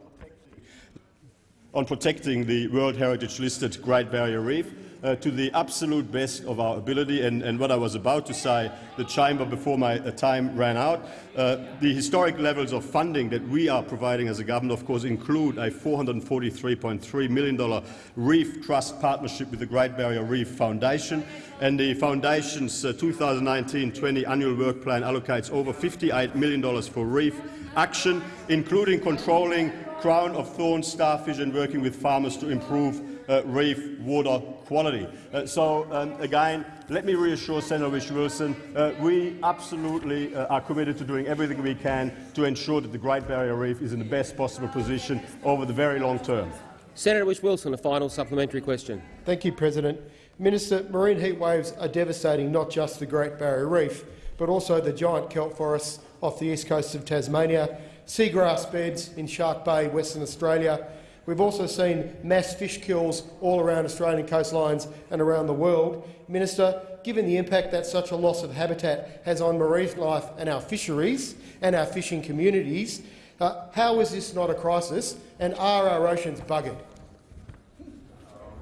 on protecting the World Heritage listed Great Barrier Reef. uh, to the absolute best of our ability. And, and, what I was about to say, the chamber before my uh, time ran out, uh, the historic levels of funding that we are providing as a government, of course, include a $443.3 million Reef Trust partnership with the Great Barrier Reef Foundation. And the Foundation's 2019-20 uh, annual work plan allocates over $58 million for reef action, including controlling crown of thorns starfish and working with farmers to improve uh, reef water quality. Uh, so, um, again, let me reassure Senator Whish-Wilson, uh, we absolutely uh, are committed to doing everything we can to ensure that the Great Barrier Reef is in the best possible position over the very long term. Senator Whish-Wilson, a final supplementary question. Thank you, President. Minister, marine heat waves are devastating not just the Great Barrier Reef, but also the giant kelp forests off the east coast of Tasmania, seagrass beds in Shark Bay, Western Australia. We've also seen mass fish kills all around Australian coastlines and around the world. Minister, given the impact that such a loss of habitat has on marine life and our fisheries and our fishing communities, uh, how is this not a crisis and are our oceans buggered?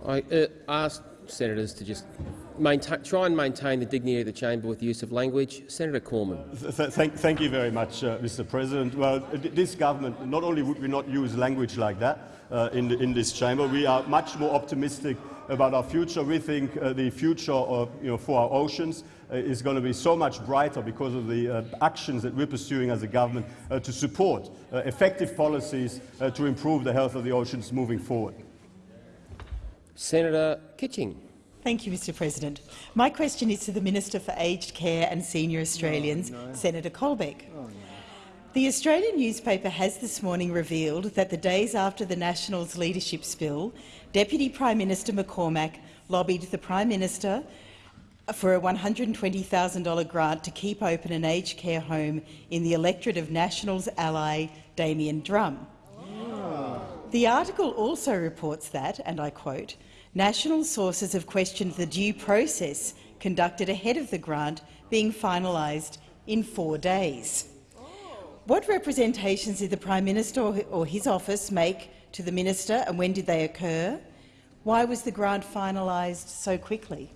I uh, asked senators to just maintain, try and maintain the dignity of the chamber with the use of language. Senator Cormann. Th thank, thank, you very much, uh, Mr. President. Well, this government, not only would we not use language like that uh, in, the, in, this chamber, we are much more optimistic about our future. We think uh, the future of, you know, for our oceans uh, is going to be so much brighter because of the uh, actions that we're pursuing as a government uh, to support effective policies to improve the health of the oceans moving forward. Senator Kitching. Thank you, Mr President. My question is to the Minister for Aged Care and Senior Australians, no, no. Senator Colbeck. Oh, no. The Australian newspaper has this morning revealed that the days after the Nationals' leadership spill, Deputy Prime Minister McCormack lobbied the Prime Minister for a $120,000 grant to keep open an aged care home in the electorate of Nationals ally Damian Drum. Oh. The article also reports that, and I quote, National sources have questioned the due process conducted ahead of the grant being finalised in four days. What representations did the Prime Minister or his office make to the minister, and when did they occur? Why was the grant finalised so quickly?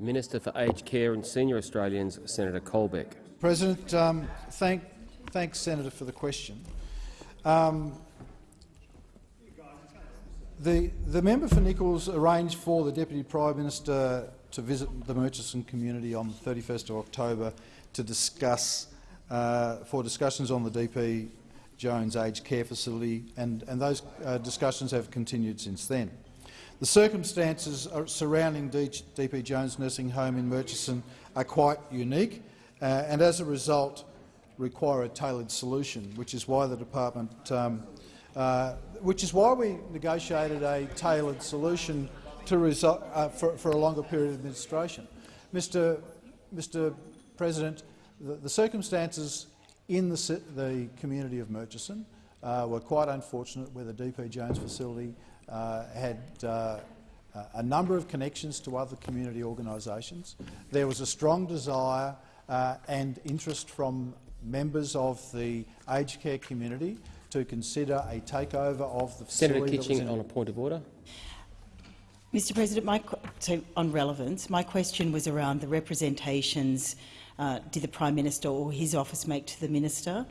Minister for Aged Care and Senior Australians, Senator Colbeck. President, um, thank, thanks, Senator, for the question. Um, the, the member for Nicholls arranged for the Deputy Prime Minister to visit the Murchison community on the 31st of October to discuss uh, for discussions on the DP Jones aged care facility, and, and those uh, discussions have continued since then. The circumstances surrounding DP Jones Nursing Home in Murchison are quite unique, uh, and as a result require a tailored solution, which is why the department um, uh, which is why we negotiated a tailored solution uh, for, for, a longer period of administration. Mr. Mr. President, the, the circumstances in the, the, community of Murchison uh, were quite unfortunate, where the DP Jones facility uh, had uh, a number of connections to other community organisations. There was a strong desire uh, and interest from members of the aged care community to consider a takeover of the Senator Kitching on a point of order. Mr President, my, so on relevance, my question was around the representations uh, did the Prime Minister or his office make to the Minister?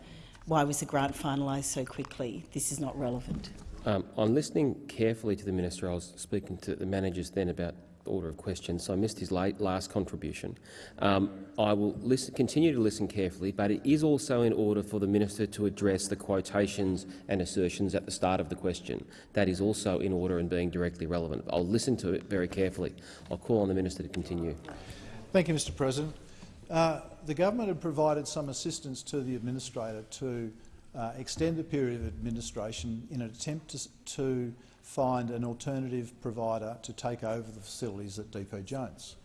Why was the grant finalised so quickly? This is not relevant. Um, I'm listening carefully to the Minister. I was speaking to the managers then about order of questions, so I missed his late, last contribution. Um, I will listen, continue to listen carefully, but it is also in order for the minister to address the quotations and assertions at the start of the question. That is also in order and being directly relevant. I'll listen to it very carefully. I'll call on the minister to continue. Thank you, Mr President. Uh, the government had provided some assistance to the administrator to uh, extend the period of administration in an attempt to, to find an alternative provider to take over the facilities at DP Jones.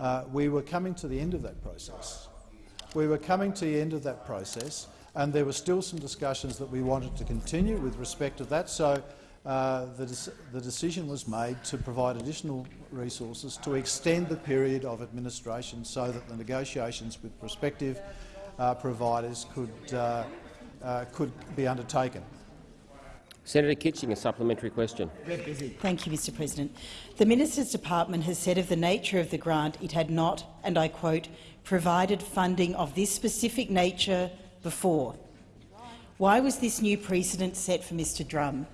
Uh, we were coming to the end of that process. We were coming to the end of that process, and there were still some discussions that we wanted to continue with respect to that. So uh, the, the, decision was made to provide additional resources to extend the period of administration so that the negotiations with prospective uh, providers could, uh, uh, could be undertaken. Senator Kitching, a supplementary question. Thank you, Mr President. The Minister's department has said of the nature of the grant it had not, and I quote, provided funding of this specific nature before. Why was this new precedent set for Mr Drum?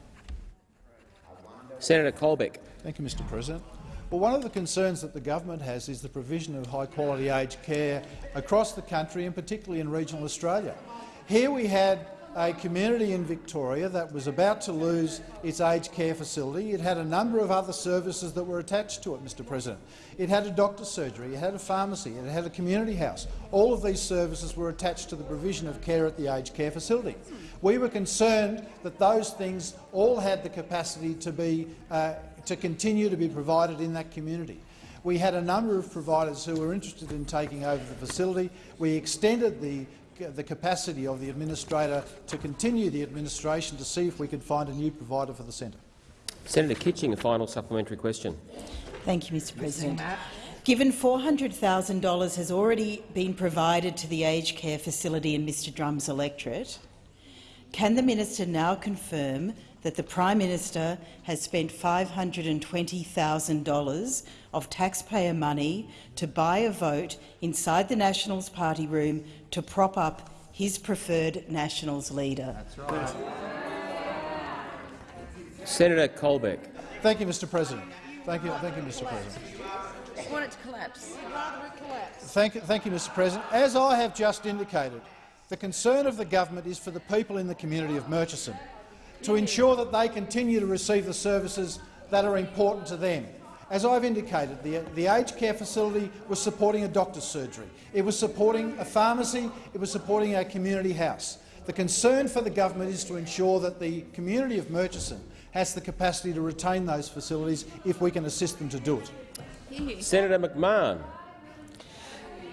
Senator Colbeck. Thank you, Mr President. Well, one of the concerns that the government has is the provision of high-quality aged care across the country, and particularly in regional Australia. Here we had a community in Victoria that was about to lose its aged care facility. It had a number of other services that were attached to it, Mr President. It had a doctor's surgery, it had a pharmacy, it had a community house. All of these services were attached to the provision of care at the aged care facility. We were concerned that those things all had the capacity to, be, uh, to continue to be provided in that community. We had a number of providers who were interested in taking over the facility. We extended the Uh, the capacity of the administrator to continue the administration to see if we could find a new provider for the centre. Senator Kitching, a final supplementary question. Thank you, Mr President. Given $400,000 has already been provided to the aged care facility in Mr Drum's electorate, can the minister now confirm that the Prime Minister has spent $520,000 of taxpayer money to buy a vote inside the Nationals party room to prop up his preferred Nationals leader? That's right. Senator Colbeck. Thank you, Mr President. Thank you, thank you, Mr President. I want it to collapse. rather it collapse. Thank, thank you, Mr President. As I have just indicated, the concern of the government is for the people in the community of Murchison, to ensure that they continue to receive the services that are important to them. As I've indicated, the, the aged care facility was supporting a doctor's surgery. It was supporting a pharmacy. It was supporting our community house. The concern for the government is to ensure that the community of Murchison has the capacity to retain those facilities if we can assist them to do it. Senator McMahon.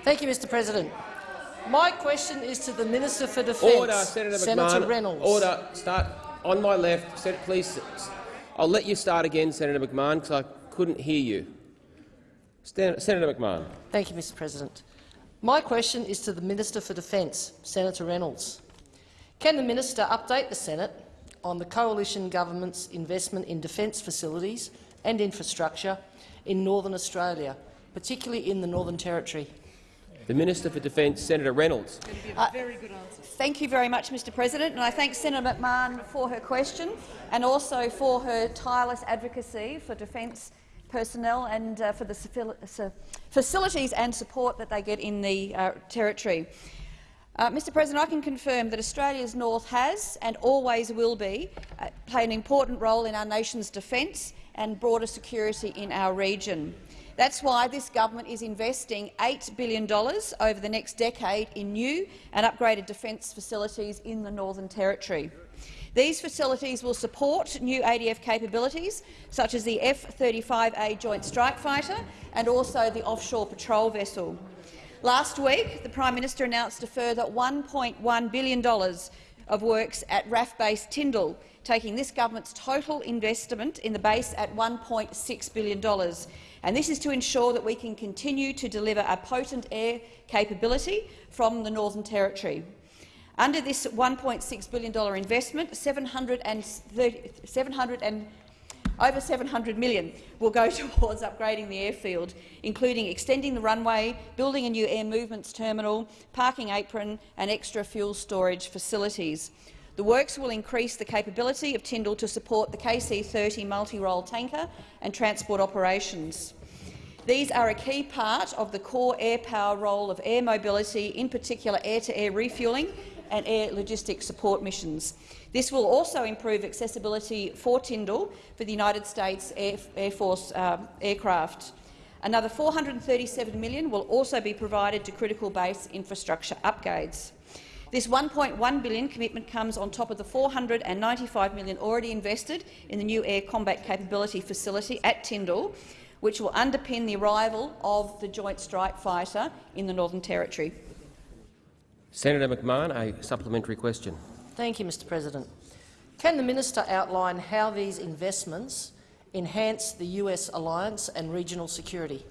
Thank you, Mr President. My question is to the Minister for Defence, Order, Senator, Senator McMahon. Reynolds. Order. Start on my left. Please. I'll let you start again, Senator McMahon, because I couldn't hear you. Stan Senator McMahon. Thank you, Mr President. My question is to the Minister for Defence, Senator Reynolds. Can the minister update the Senate on the coalition government's investment in defence facilities and infrastructure in Northern Australia, particularly in the Northern Territory? The Minister for Defence, Senator Reynolds. Uh, thank you very much, Mr President, and I thank Senator McMahon for her question and also for her tireless advocacy for defence personnel and uh, for the facilities and support that they get in the uh, Territory. Uh, Mr President, I can confirm that Australia's North has and always will be uh, play an important role in our nation's defence and broader security in our region. That's why this government is investing $8 billion over the next decade in new and upgraded defence facilities in the Northern Territory. These facilities will support new ADF capabilities, such as the F-35A Joint Strike Fighter and also the offshore patrol vessel. Last week, the Prime Minister announced a further $1.1 billion of works at RAAF Base Tindal, taking this government's total investment in the base at $1.6 billion. And this is to ensure that we can continue to deliver a potent air capability from the Northern Territory. Under this $1.6 billion investment, 730, 700 and over 700 million will go *laughs* towards upgrading the airfield, including extending the runway, building a new air movements terminal, parking apron and extra fuel storage facilities. The works will increase the capability of Tindal to support the KC-30 multi-role tanker and transport operations. These are a key part of the core air power role of air mobility, in particular air-to-air -air refuelling and air logistics support missions. This will also improve accessibility for Tindal for the United States Air, Air Force uh, aircraft. Another 437 million will also be provided to critical base infrastructure upgrades. This 1.1 billion commitment comes on top of the 495 million already invested in the new air combat capability facility at Tindal, which will underpin the arrival of the Joint Strike Fighter in the Northern Territory. Senator McMahon, a supplementary question. Thank you, Mr President. Can the minister outline how these investments enhance the US alliance and regional security?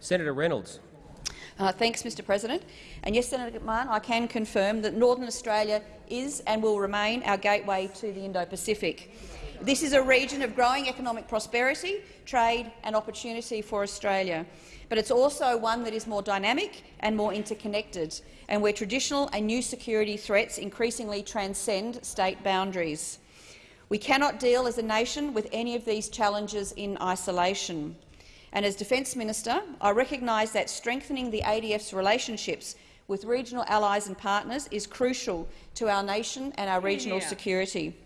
Senator Reynolds. Uh, thanks, Mr President. And yes, Senator McMahon, I can confirm that Northern Australia is and will remain our gateway to the Indo-Pacific. This is a region of growing economic prosperity, trade and opportunity for Australia. But it's also one that is more dynamic and more interconnected, and where traditional and new security threats increasingly transcend state boundaries. We cannot deal as a nation with any of these challenges in isolation. And as Defence Minister, I recognise that strengthening the ADF's relationships with regional allies and partners is crucial to our nation and our regional Yeah. security.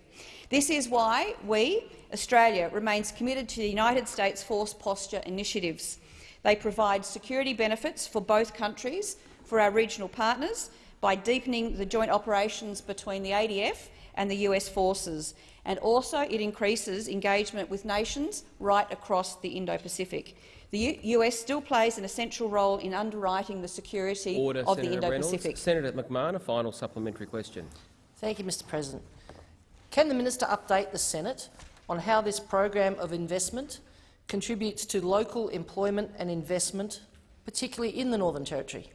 This is why we, Australia, remains committed to the United States Force Posture initiatives. They provide security benefits for both countries, for our regional partners, by deepening the joint operations between the ADF and the US forces, and also it increases engagement with nations right across the Indo-Pacific. The U US still plays an essential role in underwriting the security Order, of Senator the Indo-Pacific. Reynolds. Senator McMahon, a final supplementary question. Thank you, Mr President. Can the minister update the Senate on how this program of investment contributes to local employment and investment, particularly in the Northern Territory?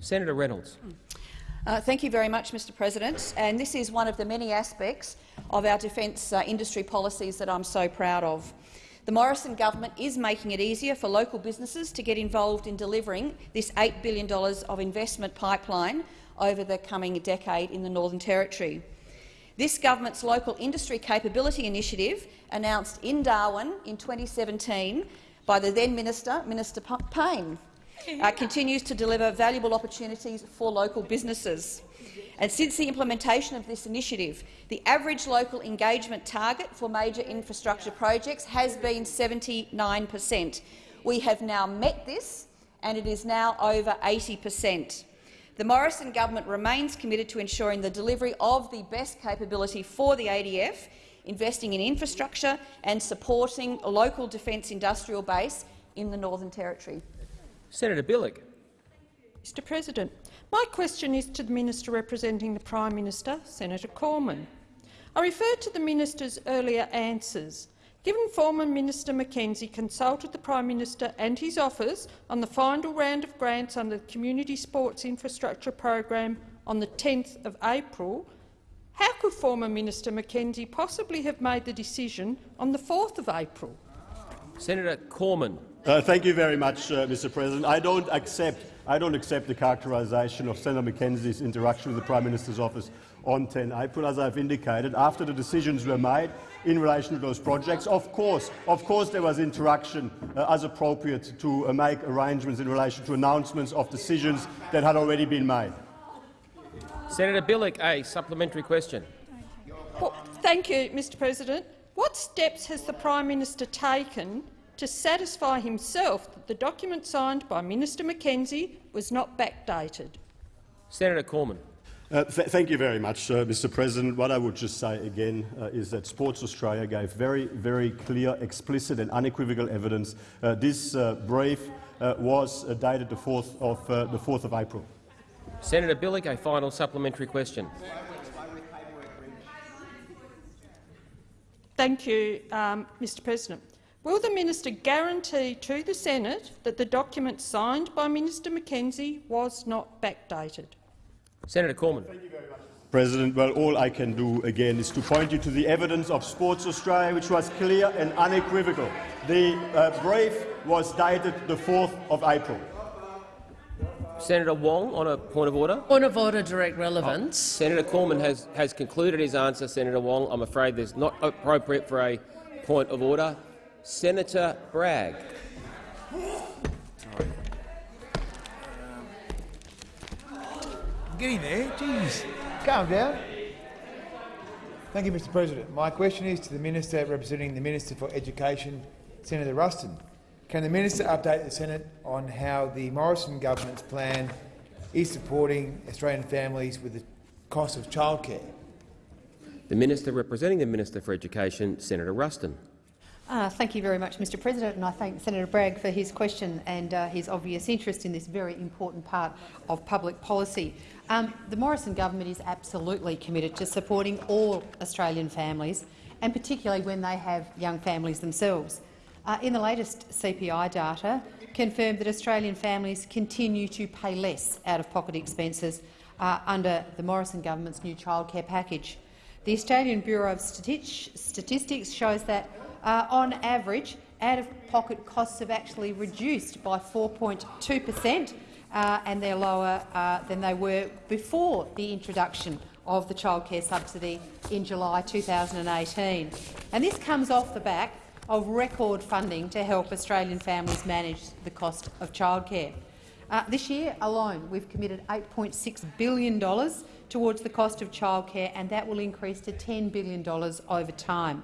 Senator Reynolds. Uh, thank you very much, Mr President. And this is one of the many aspects of our defence uh, industry policies that I'm so proud of. The Morrison government is making it easier for local businesses to get involved in delivering this $8 billion of investment pipeline over the coming decade in the Northern Territory. This government's local industry capability initiative, announced in Darwin in 2017 by the then minister, Minister Payne, uh, continues to deliver valuable opportunities for local businesses. And since the implementation of this initiative, the average local engagement target for major infrastructure projects has been 79 per cent. We have now met this, and it is now over 80 per cent. The Morrison government remains committed to ensuring the delivery of the best capability for the ADF, investing in infrastructure and supporting a local defence industrial base in the Northern Territory. Senator Bilyk. Mr President, my question is to the Minister representing the Prime Minister, Senator Cormann. I refer to the minister's earlier answers. Given former Minister McKenzie consulted the Prime Minister and his office on the final round of grants under the Community Sports Infrastructure Program on the 10th of April, how could former Minister McKenzie possibly have made the decision on the 4th of April? Senator Cormann. Uh, thank you very much, uh, Mr. President. I don't accept. I don't accept the characterisation of Senator McKenzie's interaction with the Prime Minister's office on 10 April. As I've indicated, after the decisions were made in relation to those projects, of course, of course, there was interaction uh, as appropriate to uh, make arrangements in relation to announcements of decisions that had already been made. Senator Bilyk, a supplementary question. Well, thank you, Mr President. What steps has the Prime Minister taken to satisfy himself that the document signed by Minister McKenzie was not backdated? Senator Cormann. Uh, th thank you very much, uh, Mr. President. What I would just say again uh, is that Sports Australia gave very, very clear, explicit and unequivocal evidence. Uh, this uh, brief uh, was uh, dated the 4th of, uh, the 4th of April. Senator Bilyk, a final supplementary question. Thank you, um, Mr President. Will the minister guarantee to the Senate that the document signed by Minister McKenzie was not backdated? Senator Cormann. Thank you very much, President, well, all I can do again is to point you to the evidence of Sports Australia, which was clear and unequivocal. The uh, brief was dated the 4th of April. Senator Wong, on a point of order. Point of order, direct relevance. Senator Cormann has, has concluded his answer. Senator Wong, I'm afraid there's not appropriate for a point of order. Senator Bragg. I'm getting there. Jeez. Calm down. Thank you, Mr President. My question is to the Minister representing the Minister for Education, Senator Ruston. Can the Minister update the Senate on how the Morrison government's plan is supporting Australian families with the cost of childcare? The Minister representing the Minister for Education, Senator Ruston. Uh, thank you very much, Mr President, and I thank Senator Bragg for his question and uh, his obvious interest in this very important part of public policy. Um, the Morrison government is absolutely committed to supporting all Australian families, and particularly when they have young families themselves. Uh, in the latest CPI data, confirmed that Australian families continue to pay less out-of-pocket expenses uh, under the Morrison government's new childcare package. The Australian Bureau of Statistics shows that, uh, on average, out-of-pocket costs have actually reduced by 4.2 per cent, uh, and they're lower uh, than they were before the introduction of the childcare subsidy in July 2018. And this comes off the back of record funding to help Australian families manage the cost of childcare. Uh, this year alone, we've committed $8.6 billion towards the cost of childcare, and that will increase to $10 billion over time.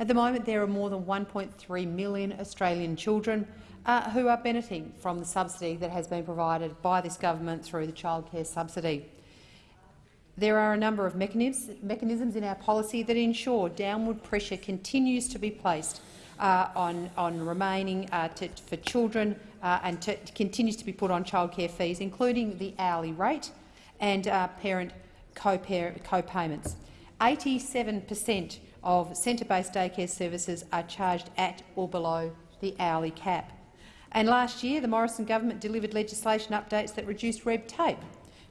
At the moment, there are more than 1.3 million Australian children uh, who are benefiting from the subsidy that has been provided by this government through the childcare subsidy. There are a number of mechanisms in our policy that ensure downward pressure continues to be placed uh, on, on, remaining uh, to, for children uh, and to, continues to be put on childcare fees, including the hourly rate and uh, parent co-payments. 87 per cent of centre-based daycare services are charged at or below the hourly cap. And last year, the Morrison government delivered legislation updates that reduced red tape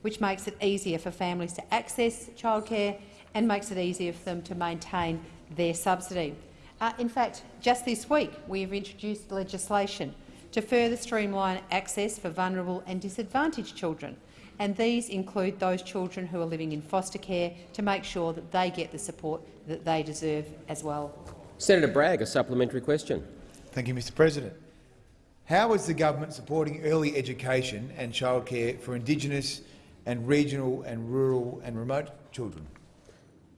which makes it easier for families to access childcare and makes it easier for them to maintain their subsidy. Uh, in fact, just this week we have introduced legislation to further streamline access for vulnerable and disadvantaged children, and these include those children who are living in foster care to make sure that they get the support that they deserve as well. Senator Bragg, a supplementary question. Thank you, Mr President. How is the government supporting early education and childcare for Indigenous and regional and rural and remote children.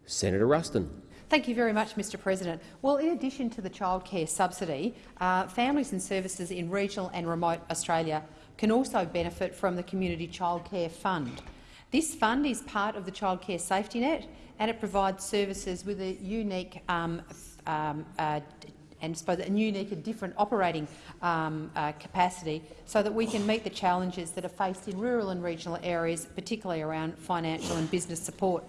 Senator Ruston. Thank you very much, Mr President. Well, in addition to the childcare subsidy, uh, families and services in regional and remote Australia can also benefit from the Community Childcare Fund. This fund is part of the childcare safety net and it provides services with a unique um, um, uh, and suppose a unique and different operating um, uh, capacity so that we can meet the challenges that are faced in rural and regional areas, particularly around financial and business support.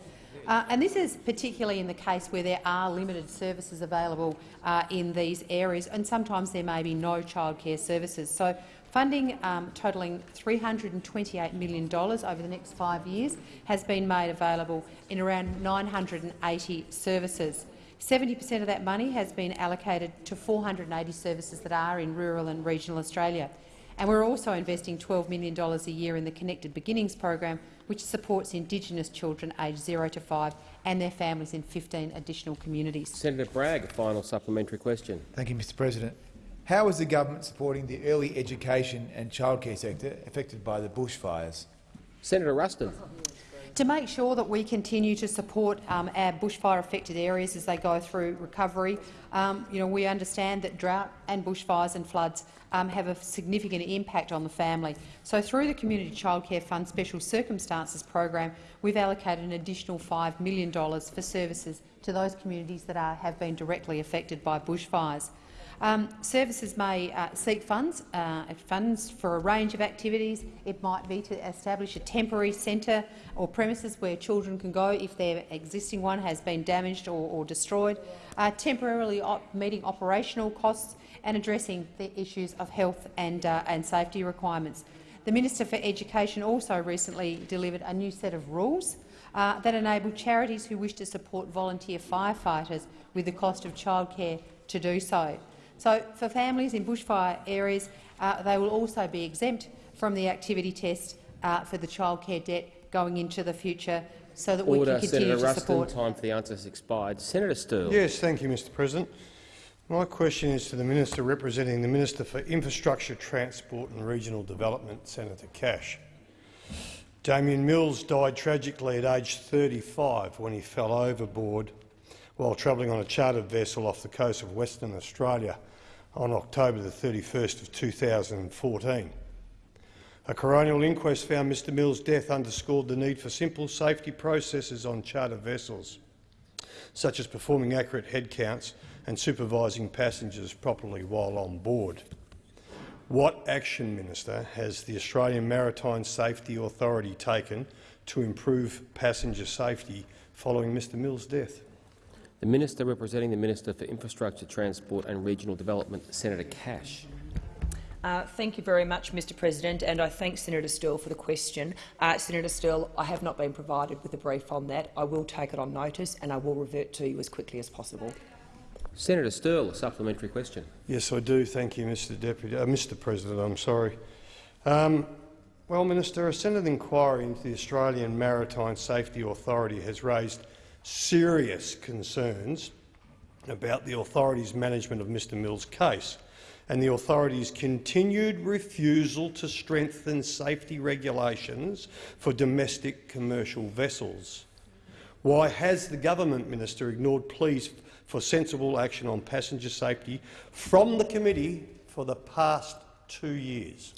Uh, and this is particularly in the case where there are limited services available uh, in these areas, and sometimes there may be no childcare services. So funding um, totalling $328 million over the next five years has been made available in around 980 services. 70 per cent of that money has been allocated to 480 services that are in rural and regional Australia. And we're also investing $12 million a year in the Connected Beginnings program, which supports Indigenous children aged 0 to 5 and their families in 15 additional communities. Senator Bragg, final supplementary question. Thank you, Mr President. How is the government supporting the early education and childcare sector affected by the bushfires? Senator Ruston to make sure that we continue to support um, our bushfire-affected areas as they go through recovery. Um, you know, we understand that drought and bushfires and floods um, have a significant impact on the family. So through the Community Childcare Fund Special Circumstances program, we've allocated an additional $5 million for services to those communities that are, have been directly affected by bushfires. Um, services may uh, seek funds, uh, funds for a range of activities. It might be to establish a temporary centre or premises where children can go if their existing one has been damaged or, or destroyed, uh, temporarily op meeting operational costs and addressing the issues of health and, uh, and safety requirements. The Minister for Education also recently delivered a new set of rules uh, that enable charities who wish to support volunteer firefighters with the cost of childcare to do so. So for families in bushfire areas, uh, they will also be exempt from the activity test uh, for the childcare debt going into the future so that Order. we can continue Senator to Ruston, support. Time for the answer has expired. Senator Sterle. Yes, thank you, Mr President. My question is to the Minister representing the Minister for Infrastructure, Transport and Regional Development, Senator Cash. Damien Mills died tragically at age 35 when he fell overboard while travelling on a chartered vessel off the coast of Western Australia on October the 31st of 2014. A coronial inquest found Mr Mills' death underscored the need for simple safety processes on charter vessels, such as performing accurate head counts and supervising passengers properly while on board. What action, Minister, has the Australian Maritime Safety Authority taken to improve passenger safety following Mr Mills' death? The Minister representing the Minister for Infrastructure, Transport and Regional Development, Senator Cash. Uh, thank you very much, Mr President, and I thank Senator Sterle for the question. Uh, Senator Sterle, I have not been provided with a brief on that. I will take it on notice and I will revert to you as quickly as possible. Senator Sterle, a supplementary question. Yes, I do. Thank you, Mr Deputy, uh, Mr President. I'm sorry. Um, well, Minister, a Senate inquiry into the Australian Maritime Safety Authority has raised serious concerns about the authorities' management of Mr Mills' case and the authorities' continued refusal to strengthen safety regulations for domestic commercial vessels. Why has the government, Minister, ignored pleas for sensible action on passenger safety from the committee for the past two years?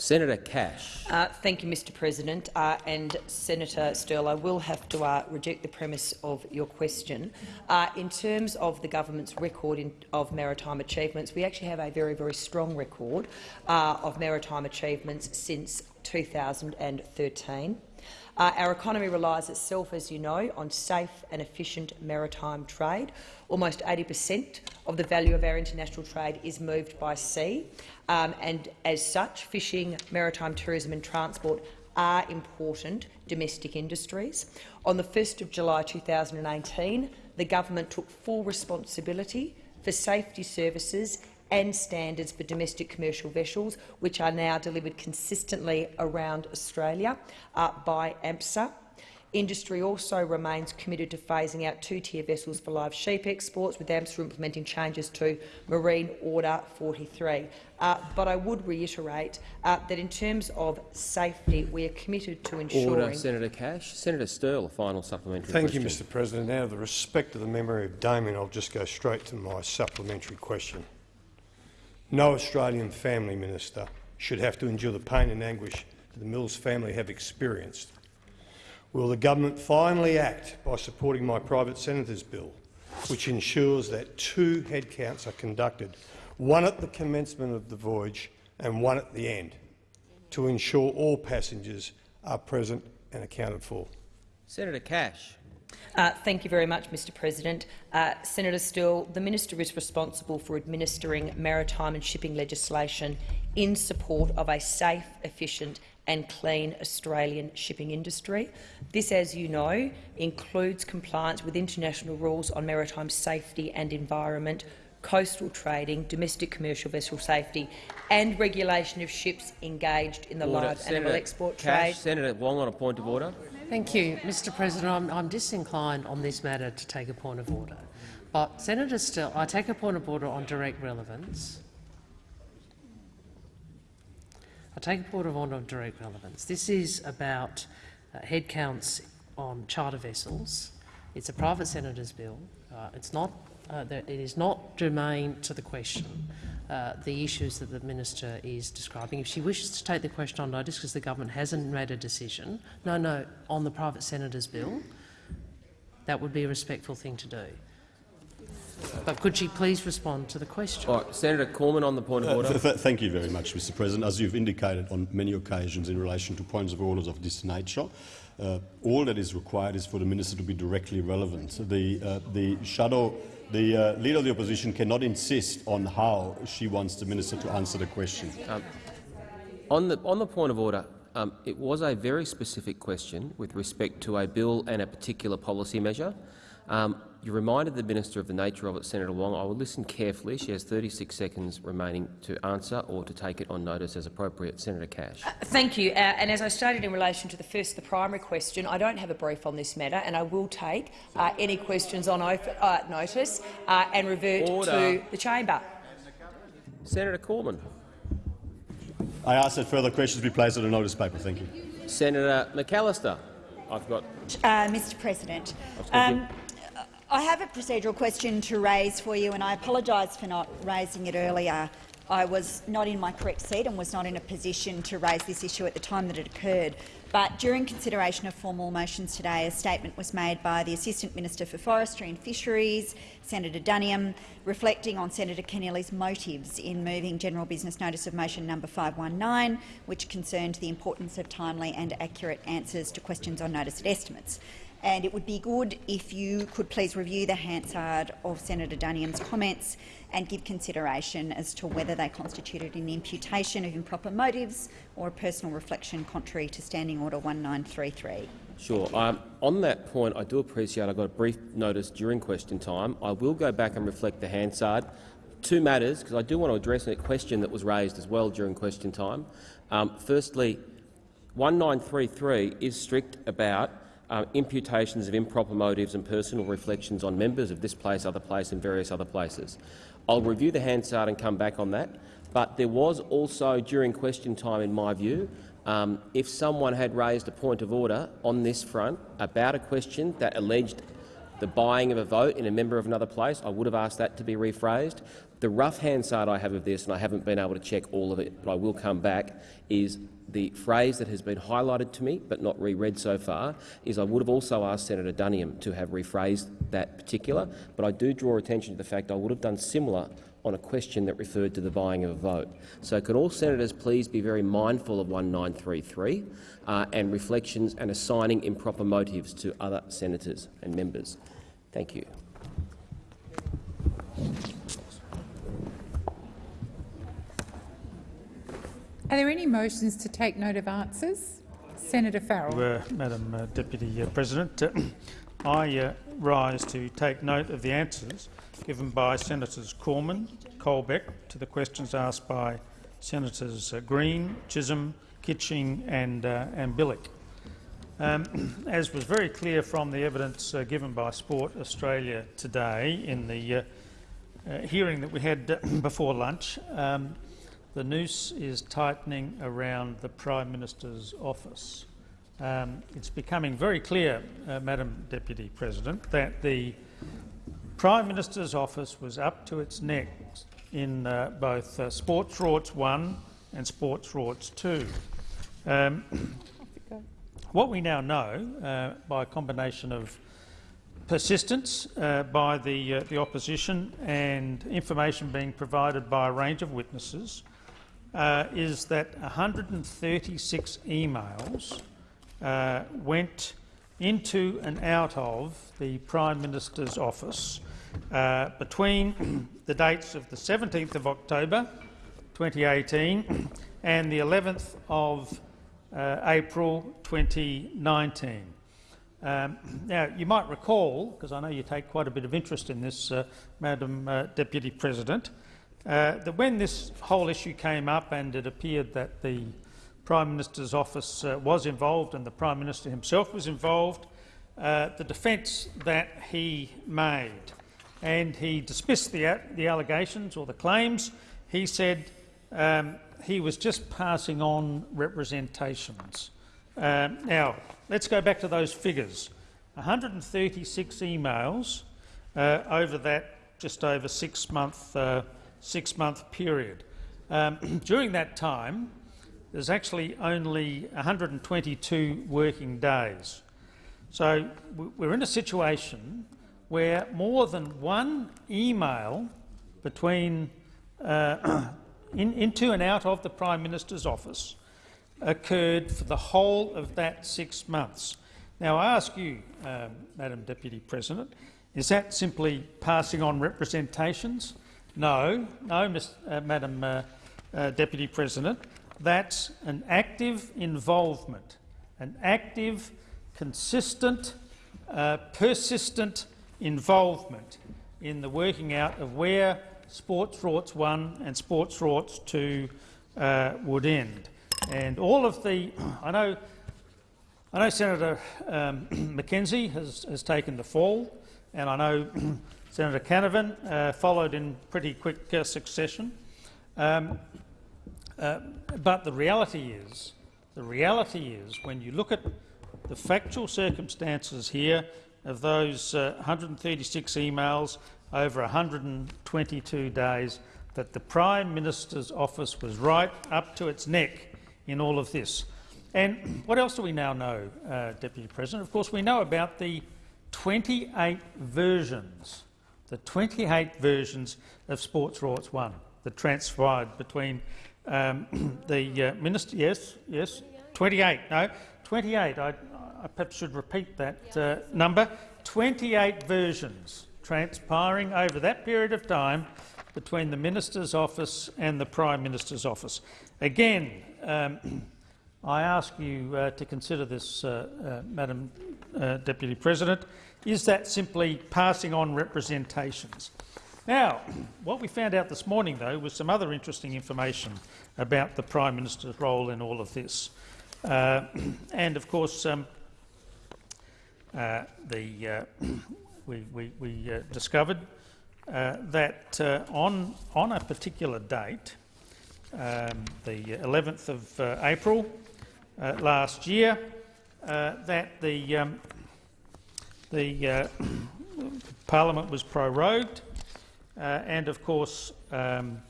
Senator Cash. Uh, thank you, Mr President. Uh, and Senator Sterle, I will have to uh, reject the premise of your question. Uh, in terms of the government's record in, of maritime achievements, we actually have a very, very strong record uh, of maritime achievements since 2013. Uh, our economy relies itself, as you know, on safe and efficient maritime trade. Almost 80 per cent of the value of our international trade is moved by sea, um, and as such, fishing, maritime tourism and transport are important domestic industries. On the 1st of July 2018, the government took full responsibility for safety services and standards for domestic commercial vessels, which are now delivered consistently around Australia uh, by AMSA. Industry also remains committed to phasing out two-tier vessels for live sheep exports, with AMSA implementing changes to Marine Order 43. Uh, but I would reiterate uh, that in terms of safety, we are committed to ensuring— Order, Senator Cash. Senator Sterle, a final supplementary question. Thank question. you, Mr President. Out of the respect of the memory of Damien, I'll just go straight to my supplementary question. No Australian family minister should have to endure the pain and anguish that the Mills family have experienced. Will the government finally act by supporting my private senator's bill, which ensures that two headcounts are conducted, one at the commencement of the voyage and one at the end, to ensure all passengers are present and accounted for? Senator Cash. Uh, thank you very much, Mr President. Uh, Senator Sterle, the minister is responsible for administering maritime and shipping legislation in support of a safe, efficient and clean Australian shipping industry. This, as you know, includes compliance with international rules on maritime safety and environment, coastal trading, domestic commercial vessel safety and regulation of ships engaged in the Order. live Senator animal export Cash. trade. Senator Wong on a point of order. Thank you, Mr President. I'm, I'm disinclined on this matter to take a point of order. But Senator Sterle, I take a point of order on direct relevance. I take a point of order on direct relevance. This is about uh, head counts on charter vessels. It's a private senator's bill. Uh, it's not, uh, that it is not germane to the question, uh, the issues that the minister is describing. If she wishes to take the question on notice because the government hasn't made a decision, no, no, on the private senator's bill, that would be a respectful thing to do. But could she please respond to the question? All right, Senator Cormann on the point of Uh, order. th th thank you very much, Mr President. As you've indicated on many occasions in relation to points of orders of this nature, uh, all that is required is for the minister to be directly relevant. The, uh, the shadow, the uh, leader of the opposition cannot insist on how she wants the minister to answer the question. Um, on, the, on the point of order, um, it was a very specific question with respect to a bill and a particular policy measure. Um, you reminded the minister of the nature of it, Senator Wong. I will listen carefully. She has 36 seconds remaining to answer or to take it on notice as appropriate. Senator Cash. Thank you. Uh, and as I stated in relation to the first, the primary question, I don't have a brief on this matter, and I will take uh, any questions on uh, notice uh, and revert Order. to the chamber. Senator Cormann. I ask that further questions be placed on the notice paper. Thank you. Senator McAllister. I've got. Uh, Mr President, Thank you. um, I have a procedural question to raise for you, and I apologise for not raising it earlier. I was not in my correct seat and was not in a position to raise this issue at the time that it occurred. But during consideration of formal motions today, a statement was made by the Assistant Minister for Forestry and Fisheries, Senator Duniam, reflecting on Senator Keneally's motives in moving General Business Notice of Motion number 519, which concerned the importance of timely and accurate answers to questions on notice and estimates. And it would be good if you could please review the Hansard of Senator Duniam's comments and give consideration as to whether they constituted an imputation of improper motives or a personal reflection contrary to Standing Order 1933. Sure. Um, on that point, I do appreciate I got a brief notice during question time. I will go back and reflect the Hansard. Two matters, because I do want to address a question that was raised as well during question time. Um, firstly, 1933 is strict about uh, imputations of improper motives and personal reflections on members of this place, other place and various other places. I'll review the Hansard and come back on that. But there was also, during question time, in my view, um, if someone had raised a point of order on this front about a question that alleged the buying of a vote in a member of another place, I would have asked that to be rephrased. The rough Hansard I have of this, and I haven't been able to check all of it, but I will come back, is the phrase that has been highlighted to me but not reread so far is I would have also asked Senator Duniam to have rephrased that particular, but I do draw attention to the fact I would have done similar on a question that referred to the buying of a vote. So can all senators please be very mindful of 1933 uh, and reflections and assigning improper motives to other senators and members. Thank you. Are there any motions to take note of answers? Senator Farrell. Uh, Madam uh, Deputy uh, President, *clears throat* I uh, rise to take note of the answers given by Senators Cormann, Colbeck to the questions asked by Senators uh, Green, Chisholm, Kitching and, uh, and Bilyk. Um, *clears throat* as was very clear from the evidence uh, given by Sport Australia today in the uh, uh, hearing that we had *clears throat* before lunch, um, the noose is tightening around the Prime Minister's office. Um, it's becoming very clear, uh, Madam Deputy President, that the Prime Minister's office was up to its neck in uh, both uh, Sports Rorts 1 and Sports Rorts 2. Um, what we now know, uh, by a combination of persistence uh, by the, uh, the opposition and information being provided by a range of witnesses, uh, is that 136 emails went into and out of the Prime Minister's office uh, between *clears throat* the dates of the 17th of October 2018 *clears throat* and the 11th of uh, April 2019. Um, *clears throat* now, you might recall, because I know you take quite a bit of interest in this, uh, Madam uh, Deputy President, uh, that when this whole issue came up and it appeared that the Prime Minister's office uh, was involved and the Prime Minister himself was involved, the defence that he made and he dismissed the, the allegations or the claims. He said um, he was just passing on representations. Um, now, let's go back to those figures. 136 emails uh, over that just over six-month uh, six-month period. Um, *clears throat* during that time, there's actually only 122 working days. So we're in a situation where more than one email between uh, *clears throat* in, into and out of the Prime Minister's office occurred for the whole of that six months. Now, I ask you, um, Madam Deputy President, is that simply passing on representations? No, no, Ms, uh, Madam uh, uh, Deputy President. That's an active involvement, an active, consistent, uh, persistent involvement in the working out of where Sports Rorts 1 and Sports Rorts 2 uh, would end. And all of the, *clears throat* I know, I know Senator um, *clears throat* McKenzie has, has taken the fall, and I know *clears throat* Senator Canavan uh, followed in pretty quick uh, succession. Um, uh, but the reality is, the reality is, when you look at the factual circumstances here, of those uh, 136 emails over 122 days that the Prime Minister's office was right up to its neck in all of this. And what else do we now know, uh, Deputy President? Of course, we know about the 28 versions, the 28 versions of Sports Rorts 1 that transpired between um, *clears throat* the uh, minister. Yes, yes, 28. No, 28. I, I perhaps should repeat that uh, number, 28 versions transpiring over that period of time between the Minister's office and the Prime Minister's office. Again, um, *clears throat* I ask you uh, to consider this, uh, uh, Madam uh, Deputy President. Is that simply passing on representations? Now, what we found out this morning, though, was some other interesting information about the Prime Minister's role in all of this. Uh, *clears throat* and, of course, um, uh, the, uh, *clears throat* we, we, we uh, discovered that on, on a particular date, um, the 11th of April last year, that the, um, the *coughs* Parliament was prorogued uh, and, of course, um,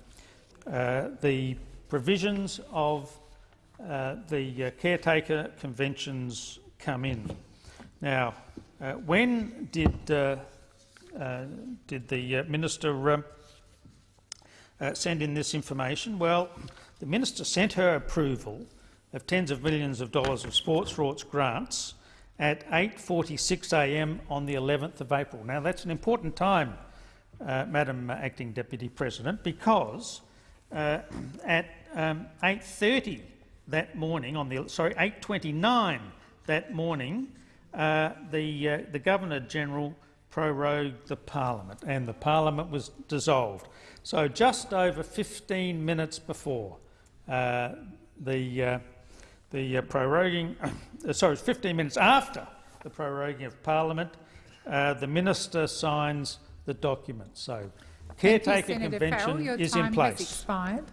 uh, the provisions of uh, the caretaker conventions come in. Now, when did, did the minister um, send in this information? Well, the minister sent her approval of tens of millions of dollars of sports rorts grants at 8.46am on the 11th of April. Now, that's an important time uh, Madam Acting Deputy President, because uh, at um, 8.30 that morning, on the sorry 8.29 that morning, uh, the, uh, the Governor-General prorogued the parliament and the parliament was dissolved. So just over 15 minutes before uh, the, uh, the proroguing, *coughs* sorry, 15 minutes after the proroguing of parliament, the minister signs the document. So, caretaker you, convention Farrell, your is time in place. Has expired.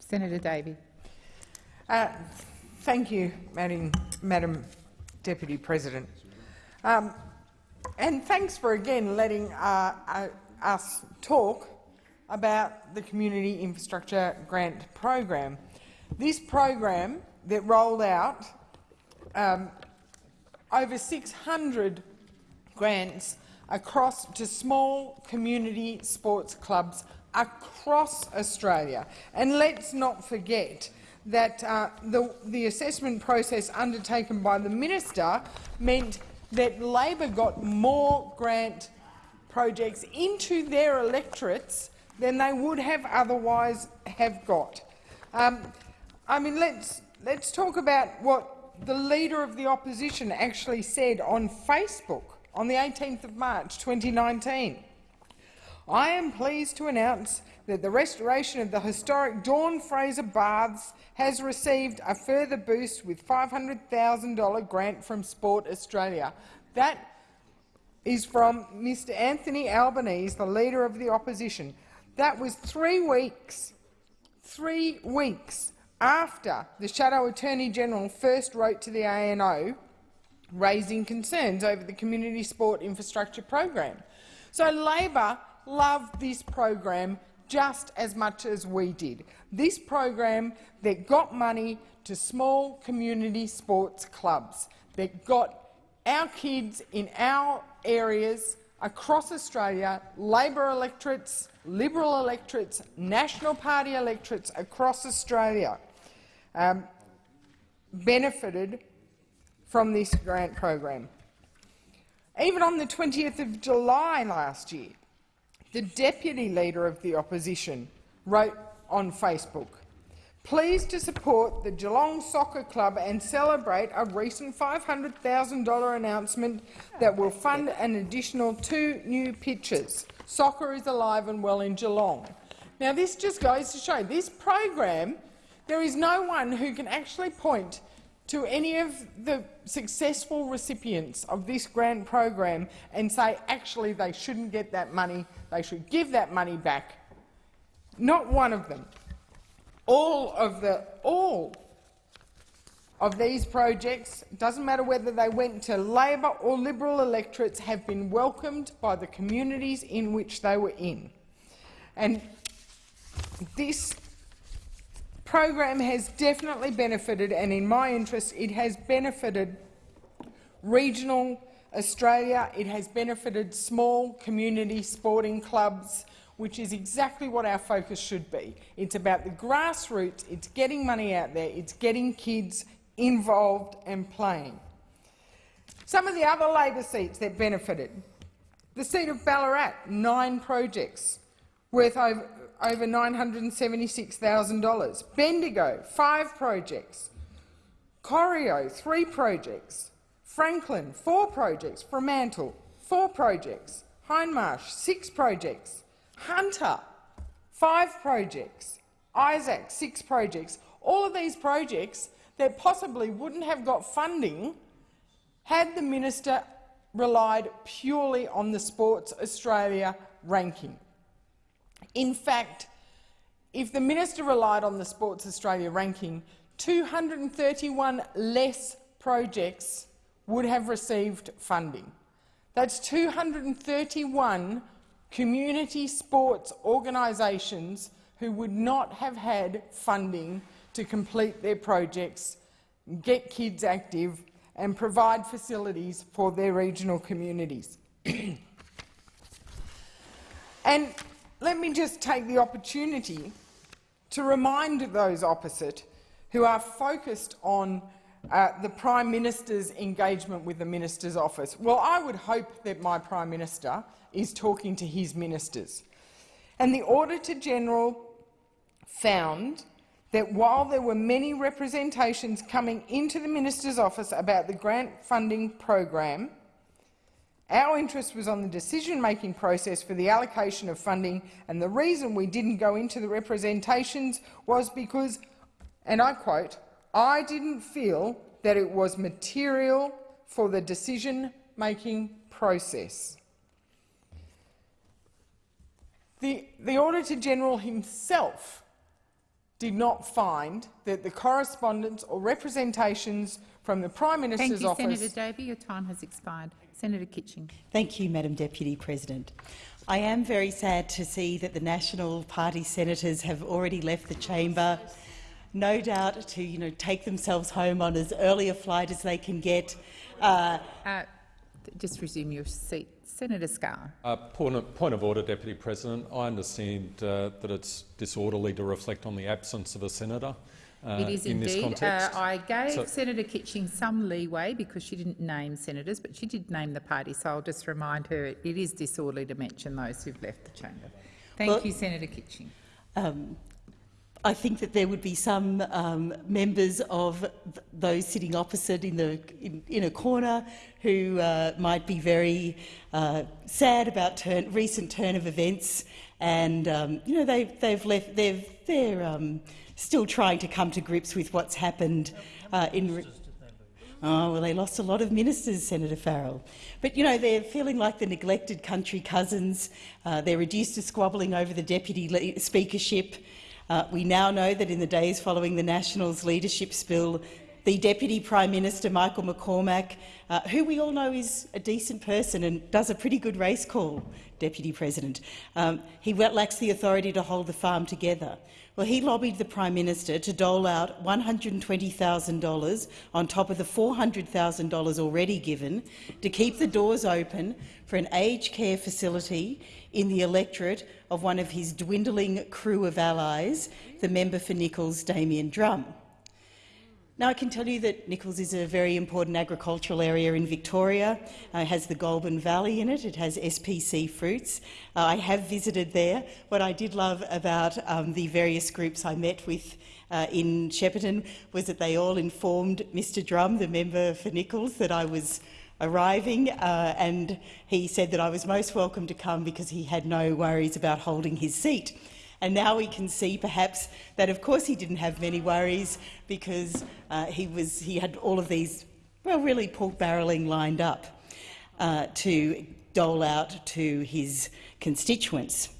Senator Davey. Uh, thank you, Madam, Madam Deputy President. Um, and thanks for again letting uh, uh, us talk about the Community Infrastructure Grant Program. This program that rolled out um, over 600 grants across to small community sports clubs across Australia. And let's not forget that uh, the, the assessment process undertaken by the minister meant that Labor got more grant projects into their electorates than they would have otherwise have got. Um, I mean, let's, let's talk about what the Leader of the Opposition actually said on Facebook on the 18th of March 2019. I am pleased to announce that the restoration of the historic Dawn Fraser Baths has received a further boost with $500,000 grant from Sport Australia. That is from Mr Anthony Albanese, the Leader of the Opposition. That was three weeks, three weeks after the Shadow Attorney-General first wrote to the ANO raising concerns over the Community Sport Infrastructure Program. So Labor loved this program just as much as we did. This program that got money to small community sports clubs, that got our kids in our areas across Australia, Labor electorates, Liberal electorates, National Party electorates across Australia um, benefited from this grant program. Even on the 20th of July last year, the Deputy Leader of the Opposition wrote on Facebook, pleased to support the Geelong Soccer Club and celebrate a recent $500,000 announcement that will fund an additional two new pitches. Soccer is alive and well in Geelong. Now, this just goes to show this program there is no one who can actually point to any of the successful recipients of this grant program and say, actually, they shouldn't get that money, they should give that money back. Not one of them. All of the all of these projects, doesn't matter whether they went to Labor or Liberal electorates, have been welcomed by the communities in which they were in. And this program has definitely benefited, and in my interest, it has benefited regional Australia. It has benefited small community sporting clubs which is exactly what our focus should be. It's about the grassroots, it's getting money out there, it's getting kids involved and playing. Some of the other Labor seats that benefited. The seat of Ballarat, nine projects worth over, over $976,000. Bendigo, five projects. Corio, three projects. Franklin, four projects. Fremantle, four projects. Hindmarsh, six projects. Hunter, five projects. Isaacs, six projects. All of these projects that possibly wouldn't have got funding had the minister relied purely on the Sports Australia ranking. In fact, if the minister relied on the Sports Australia ranking, 231 less projects would have received funding. That's 231 community sports organisations who would not have had funding to complete their projects, get kids active and provide facilities for their regional communities. *clears throat* and let me just take the opportunity to remind those opposite who are focused on uh, the Prime Minister's engagement with the Minister's office. Well, I would hope that my Prime Minister is talking to his ministers. And the Auditor-General found that while there were many representations coming into the minister's office about the grant funding program, our interest was on the decision-making process for the allocation of funding, and the reason we didn't go into the representations was because, and I quote, I didn't feel that it was material for the decision-making process. The, the Auditor-General himself did not find that the correspondence or representations from the Prime Minister's Thank you, office— Senator Davey. Your time has expired. Senator Kitching. Thank you, Madam Deputy President. I am very sad to see that the National Party senators have already left the chamber, no doubt to you know, take themselves home on as early a flight as they can get. Uh, uh, just resume your seat. Senator Scarr. Uh, point, of, point, of, order, Deputy President. I understand uh, that it's disorderly to reflect on the absence of a senator. Uh, it is in indeed. Uh, I gave so, Senator Kitching some leeway because she didn't name senators, but she did name the party, so I'll just remind her it is disorderly to mention those who've left the chamber. Thank well, you, Senator Kitching. Um, I think that there would be some um, members of th those sitting opposite in, the, in, in a corner who uh, might be very uh, sad about turn, recent turn of events, and um, you know they've, they've left. They've, they're um, still trying to come to grips with what's happened uh, in. Oh, well, they lost a lot of ministers, Senator Farrell. But, you know, they're feeling like the neglected country cousins. Uh, they're reduced to squabbling over the deputy speakership. Uh, we now know that in the days following the Nationals' leadership spill, the Deputy Prime Minister, Michael McCormack, uh, who we all know is a decent person and does a pretty good race call, Deputy President, um, he lacks the authority to hold the farm together. Well, he lobbied the Prime Minister to dole out $120,000 on top of the $400,000 already given to keep the doors open for an aged care facility in the electorate of one of his dwindling crew of allies, the member for Nicholls, Damian Drum. Now, I can tell you that Nicholls is a very important agricultural area in Victoria. Uh, it has the Goulburn Valley in it. It has SPC fruits. Uh, I have visited there. What I did love about um, the various groups I met with uh, in Shepparton was that they all informed Mr Drum, the member for Nicholls, that I was arriving, uh, and he said that I was most welcome to come because he had no worries about holding his seat. And now we can see perhaps that of course he didn't have many worries because uh, he, was, he had all of these, well, really pork barrelling lined up uh, to dole out to his constituents.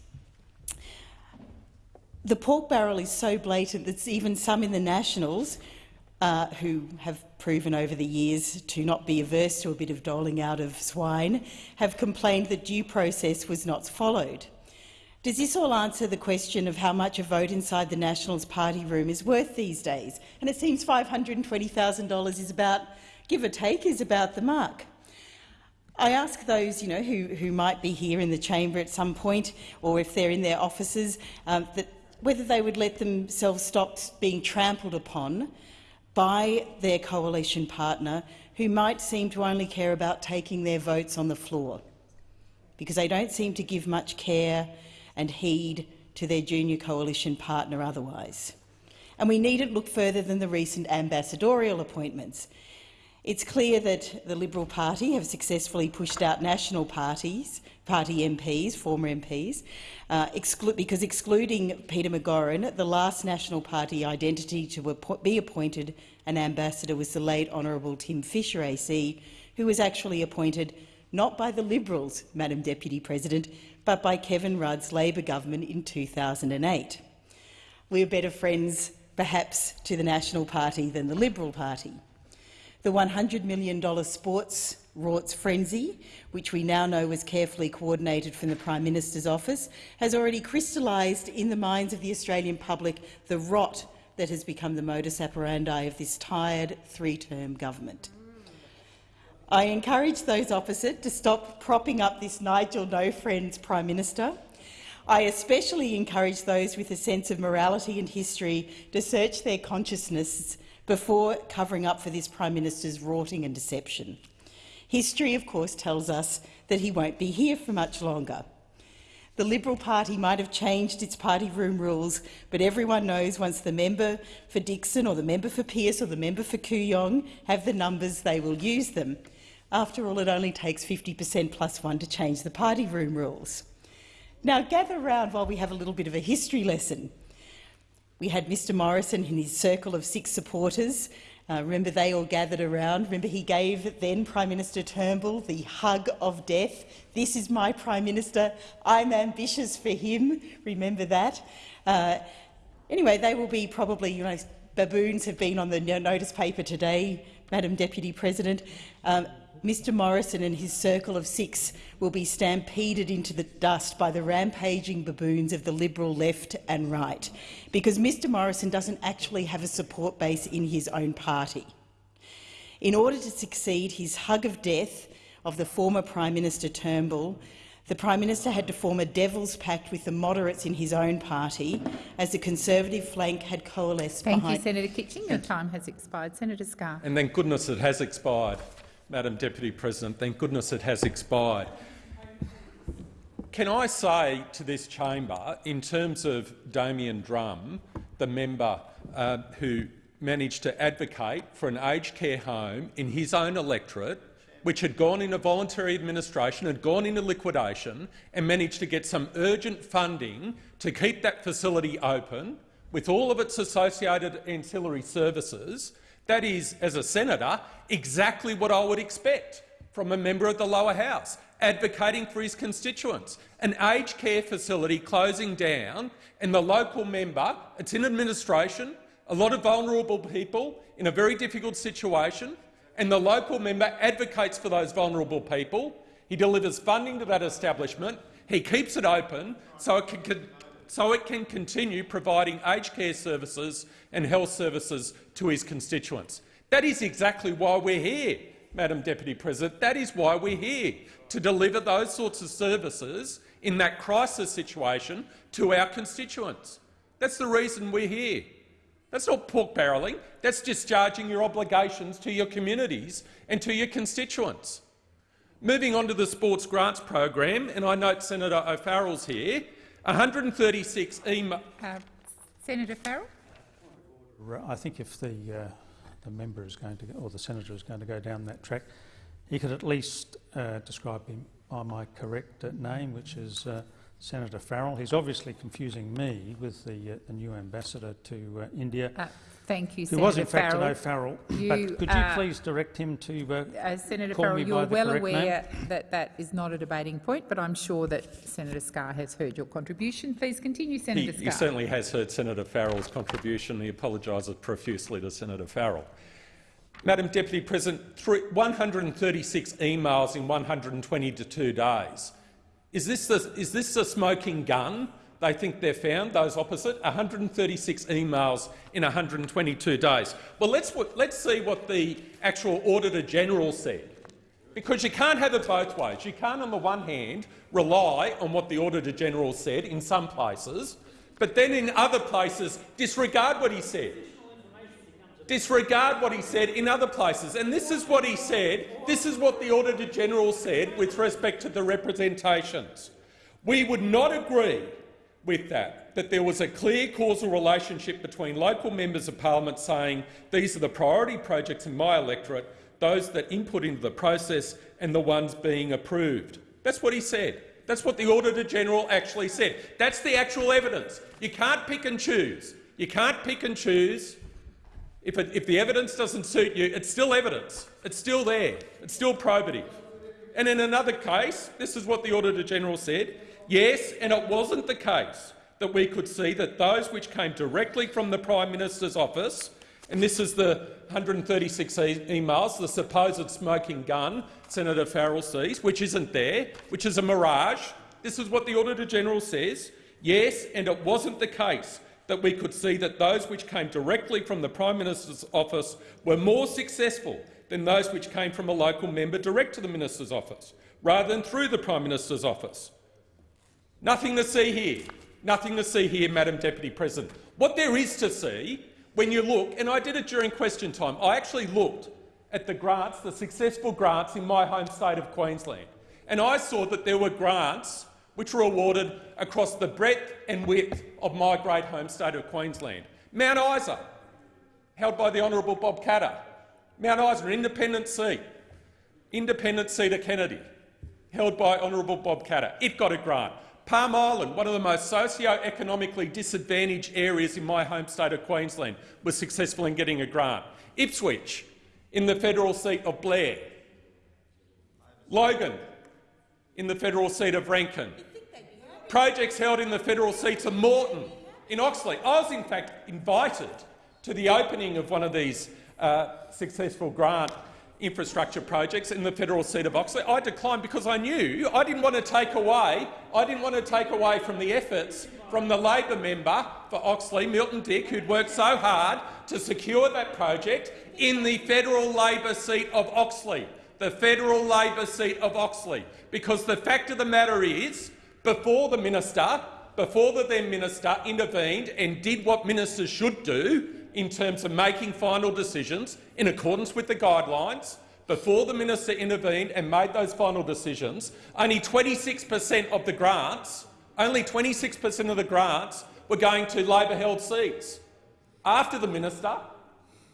The pork barrel is so blatant that even some in the Nationals uh, who have proven over the years to not be averse to a bit of doling out of swine, have complained that due process was not followed. Does this all answer the question of how much a vote inside the Nationals party room is worth these days? And it seems $520,000 is about, give or take, is about the mark. I ask those you know, who, who might be here in the chamber at some point, or if they're in their offices, um, that whether they would let themselves stop being trampled upon by their coalition partner, who might seem to only care about taking their votes on the floor, because they don't seem to give much care and heed to their junior coalition partner otherwise. And we needn't look further than the recent ambassadorial appointments. It's clear that the Liberal Party have successfully pushed out national parties, party MPs, former MPs, uh, exclu because excluding Peter McGauran, the last National Party identity to be appointed an ambassador was the late Honourable Tim Fischer AC, who was actually appointed not by the Liberals, Madam Deputy President, but by Kevin Rudd's Labor government in 2008. We're better friends, perhaps, to the National Party than the Liberal Party. The $100 million sports rorts frenzy, which we now know was carefully coordinated from the Prime Minister's office, has already crystallised in the minds of the Australian public the rot that has become the modus operandi of this tired three-term government. I encourage those opposite to stop propping up this Nigel No Friends Prime Minister. I especially encourage those with a sense of morality and history to search their consciousness before covering up for this Prime Minister's rorting and deception. History, of course, tells us that he won't be here for much longer. The Liberal Party might have changed its party room rules, but everyone knows once the member for Dickson or the member for Pearce or the member for Kooyong have the numbers, they will use them. After all, it only takes 50 per cent plus one to change the party room rules. Now, gather round while we have a little bit of a history lesson. We had Mr Morrison and his circle of six supporters. Uh, remember, they all gathered around. Remember, he gave then Prime Minister Turnbull the hug of death. This is my Prime Minister. I'm ambitious for him. Remember that. Uh, anyway, they will be probably, you know, baboons have been on the notice paper today, Madam Deputy President. Um, Mr Morrison and his circle of six will be stampeded into the dust by the rampaging baboons of the Liberal left and right, because Mr Morrison doesn't actually have a support base in his own party. In order to succeed his hug of death of the former Prime Minister Turnbull, the Prime Minister had to form a devil's pact with the moderates in his own party, as the Conservative flank had coalesced Thank behind— you, Senator Kitching. Your time has expired. Senator Scarr. And thank goodness it has expired. Madam Deputy President. Thank goodness it has expired. Can I say to this chamber, in terms of Damian Drum, the member uh, who managed to advocate for an aged care home in his own electorate, which had gone into voluntary administration, had gone into liquidation and managed to get some urgent funding to keep that facility open with all of its associated ancillary services, that is, as a senator, exactly what I would expect from a member of the lower house, advocating for his constituents. An aged care facility closing down and the local member, it's in administration, a lot of vulnerable people in a very difficult situation, and the local member advocates for those vulnerable people. He delivers funding to that establishment. He keeps it open so it can, so it can continue providing aged care services and health services to his constituents. That is exactly why we're here, Madam Deputy President. That is why we're here, to deliver those sorts of services in that crisis situation to our constituents. That's the reason we're here. That's not pork barrelling. That's discharging your obligations to your communities and to your constituents. Moving on to the sports grants program, and I note Senator O'Farrell's here, 136 email— uh, Senator Farrell. I think if the uh, the member is going to, or the senator is going to go down that track, he could at least uh, describe him by my correct uh, name, which is uh, Senator Farrell. He's obviously confusing me with the, uh, the new ambassador to uh, India. Uh, thank you, Who Senator was in fact Farrell. an O'Farrell. You, but could you please direct him to uh, Senator call Farrell, me by you're the well correct aware name? that that is not a debating point, but I'm sure that Senator Scarr has heard your contribution. Please continue, Senator He, Scarr. he certainly has heard Senator Farrell's contribution. He apologises profusely to Senator Farrell. Madam Deputy President, 136 emails in 122 days. Is this, the, is this the smoking gun they think they've found, those opposite? 136 emails in 122 days. Well, let's, let's see what the actual Auditor General said. because you can't have it both ways. You can't, on the one hand, rely on what the Auditor-General said in some places, but then in other places disregard what he said. Disregard what he said in other places. And this is what he said. This is what the Auditor-General said with respect to the representations. We would not agree with that, that there was a clear causal relationship between local members of parliament saying these are the priority projects in my electorate those that input into the process and the ones being approved. That's what he said. That's what the Auditor-General actually said. That's the actual evidence. You can't pick and choose. You can't pick and choose. If, it, if the evidence doesn't suit you, it's still evidence. It's still there. It's still probative. And in another case, this is what the Auditor-General said, yes, and it wasn't the case that we could see that those which came directly from the Prime Minister's office and this is the 136 e emails, the supposed smoking gun Senator Farrell sees, which isn't there, which is a mirage. This is what the Auditor-General says. Yes, and it wasn't the case that we could see that those which came directly from the Prime Minister's office were more successful than those which came from a local member direct to the Minister's office, rather than through the Prime Minister's office. Nothing to see here. Nothing to see here, Madam Deputy President. What there is to see when you look, and I did it during question time, I actually looked at the grants, the successful grants in my home state of Queensland, and I saw that there were grants which were awarded across the breadth and width of my great home state of Queensland. Mount Isa, held by the Honourable Bob Katter. Mount Isa, independent seat, independent seat of Kennedy, held by Honourable Bob Katter. It got a grant. Palm Island, one of the most socio-economically disadvantaged areas in my home state of Queensland, was successful in getting a grant. Ipswich, in the federal seat of Blair. Logan, in the federal seat of Rankin. Projects held in the federal seats of Moreton, in Oxley. I was, in fact, invited to the opening of one of these uh, successful grant infrastructure projects in the federal seat of Oxley. I declined because I knew I didn't want to take away I didn't want to take away from the efforts from the Labor member for Oxley, Milton Dick, who'd worked so hard to secure that project in the federal Labor seat of Oxley, the federal Labor seat of Oxley. Because the fact of the matter is, before the minister, before the then minister intervened and did what ministers should do, in terms of making final decisions in accordance with the guidelines. Before the minister intervened and made those final decisions, only 26 per cent of the grants, only 26 per cent of the grants were going to Labor-held seats. After the minister,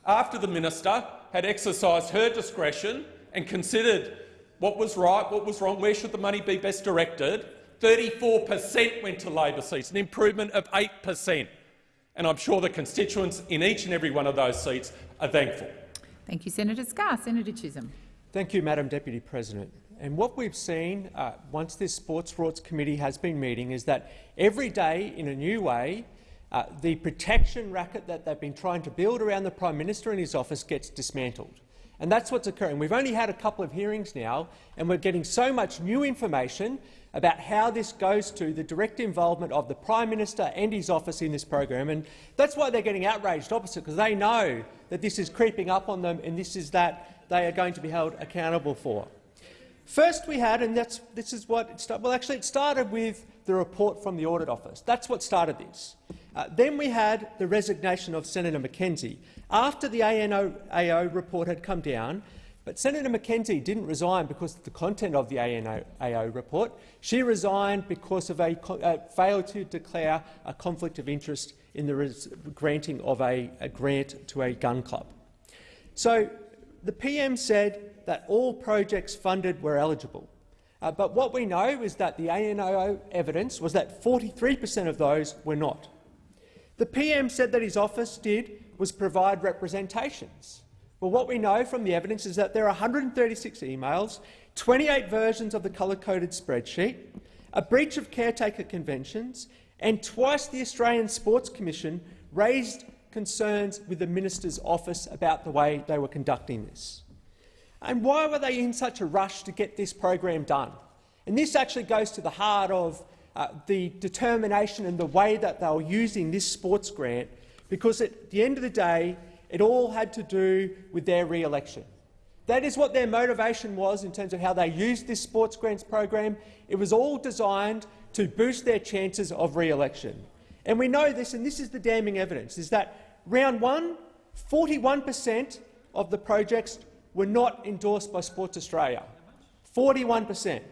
after the minister had exercised her discretion and considered what was right, what was wrong, where should the money be best directed, 34 per cent went to Labor seats, an improvement of 8 per cent and I'm sure the constituents in each and every one of those seats are thankful. Thank you, Senator Scarr. Senator Chisholm. Thank you, Madam Deputy President. And what we've seen uh, once this Sports Rorts Committee has been meeting is that every day, in a new way, uh, the protection racket that they've been trying to build around the Prime Minister and his office gets dismantled. And that's what's occurring. We've only had a couple of hearings now, and we're getting so much new information about how this goes to the direct involvement of the Prime Minister and his office in this program. And that's why they're getting outraged opposite, because they know that this is creeping up on them and this is that they are going to be held accountable for. First we had, and that's, this is what it started, well actually it started with the report from the Audit Office. That's what started this. Uh, then we had the resignation of Senator McKenzie. After the ANO report had come down, but Senator McKenzie didn't resign because of the content of the ANO report. She resigned because of a uh, failure to declare a conflict of interest in the granting of a, a grant to a gun club. So the PM said that all projects funded were eligible. Uh, but what we know is that the ANO evidence was that 43 per cent of those were not. The PM said that his office did was provide representations. Well, what we know from the evidence is that there are 136 emails, 28 versions of the colour-coded spreadsheet, a breach of caretaker conventions, and twice the Australian Sports Commission raised concerns with the minister's office about the way they were conducting this. And why were they in such a rush to get this program done? And this actually goes to the heart of uh, the determination and the way that they were using this sports grant, because at the end of the day, it all had to do with their re-election. That is what their motivation was in terms of how they used this sports grants program. It was all designed to boost their chances of re-election. And we know this, and this is the damning evidence, is that round one, 41 per cent of the projects were not endorsed by Sports Australia. 41 per cent.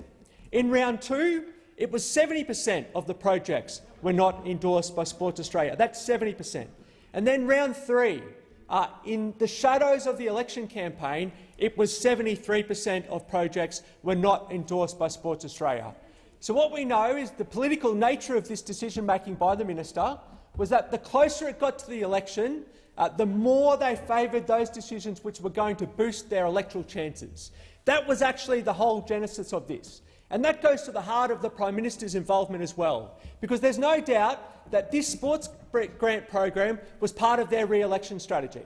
In round two, it was 70 per cent of the projects were not endorsed by Sports Australia. That's 70 per cent. And then round three, uh, in the shadows of the election campaign, it was 73 per cent of projects were not endorsed by Sports Australia. So what we know is the political nature of this decision-making by the minister was that the closer it got to the election, uh, the more they favoured those decisions which were going to boost their electoral chances. That was actually the whole genesis of this. And that goes to the heart of the Prime Minister's involvement as well, because there's no doubt that this sports grant program was part of their re-election strategy.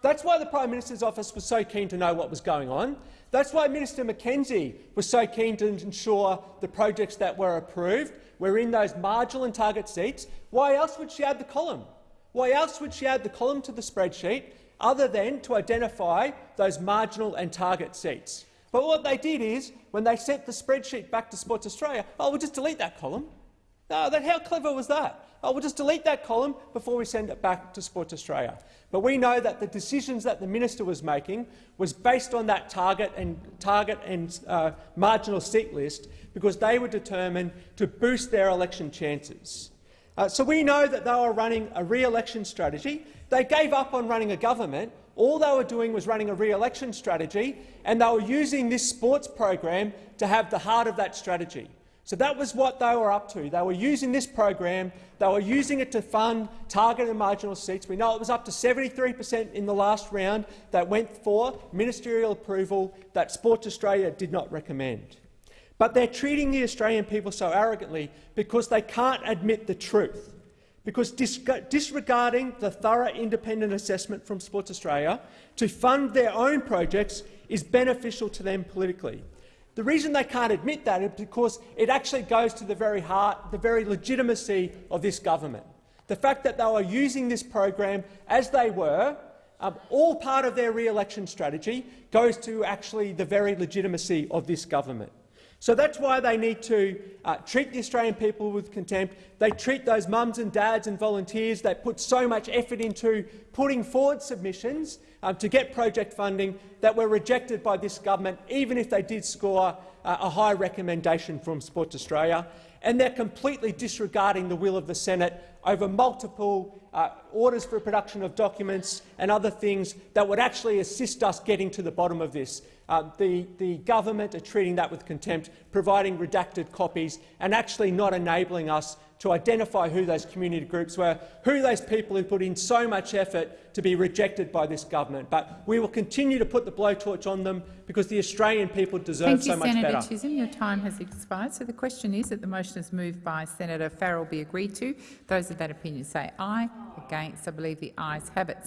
That's why the Prime Minister's office was so keen to know what was going on. That's why Minister McKenzie was so keen to ensure the projects that were approved were in those marginal and target seats. Why else would she add the column? Why else would she add the column to the spreadsheet other than to identify those marginal and target seats? But what they did is, when they sent the spreadsheet back to Sports Australia, oh, we'll just delete that column. No, that, how clever was that? Oh, we'll just delete that column before we send it back to Sports Australia. But we know that the decisions that the minister was making was based on that target and, target and uh, marginal seat list because they were determined to boost their election chances. Uh, so we know that they were running a re-election strategy. They gave up on running a government all they were doing was running a re-election strategy, and they were using this sports program to have the heart of that strategy. So that was what they were up to. They were using this program, they were using it to fund targeted marginal seats. We know it was up to 73 per cent in the last round that went for ministerial approval that Sports Australia did not recommend. But they're treating the Australian people so arrogantly because they can't admit the truth because disregarding the thorough independent assessment from Sports Australia to fund their own projects is beneficial to them politically. The reason they can't admit that is because it actually goes to the very heart, the very legitimacy of this government. The fact that they were using this program as they were, um, all part of their re-election strategy, goes to actually the very legitimacy of this government. So that's why they need to uh, treat the Australian people with contempt. They treat those mums and dads and volunteers that put so much effort into putting forward submissions um, to get project funding that were rejected by this government, even if they did score uh, a high recommendation from Sports Australia. And they're completely disregarding the will of the Senate over multiple uh, orders for production of documents and other things that would actually assist us getting to the bottom of this. Uh, the, the government are treating that with contempt, providing redacted copies and actually not enabling us to identify who those community groups were, who those people who put in so much effort to be rejected by this government. But we will continue to put the blowtorch on them because the Australian people deserve Thank so you, much Senator better. Chisholm. Your time has expired. So the question is that the motion is moved by Senator Farrell be agreed to. Those of that opinion say aye. Against, I believe the ayes have it.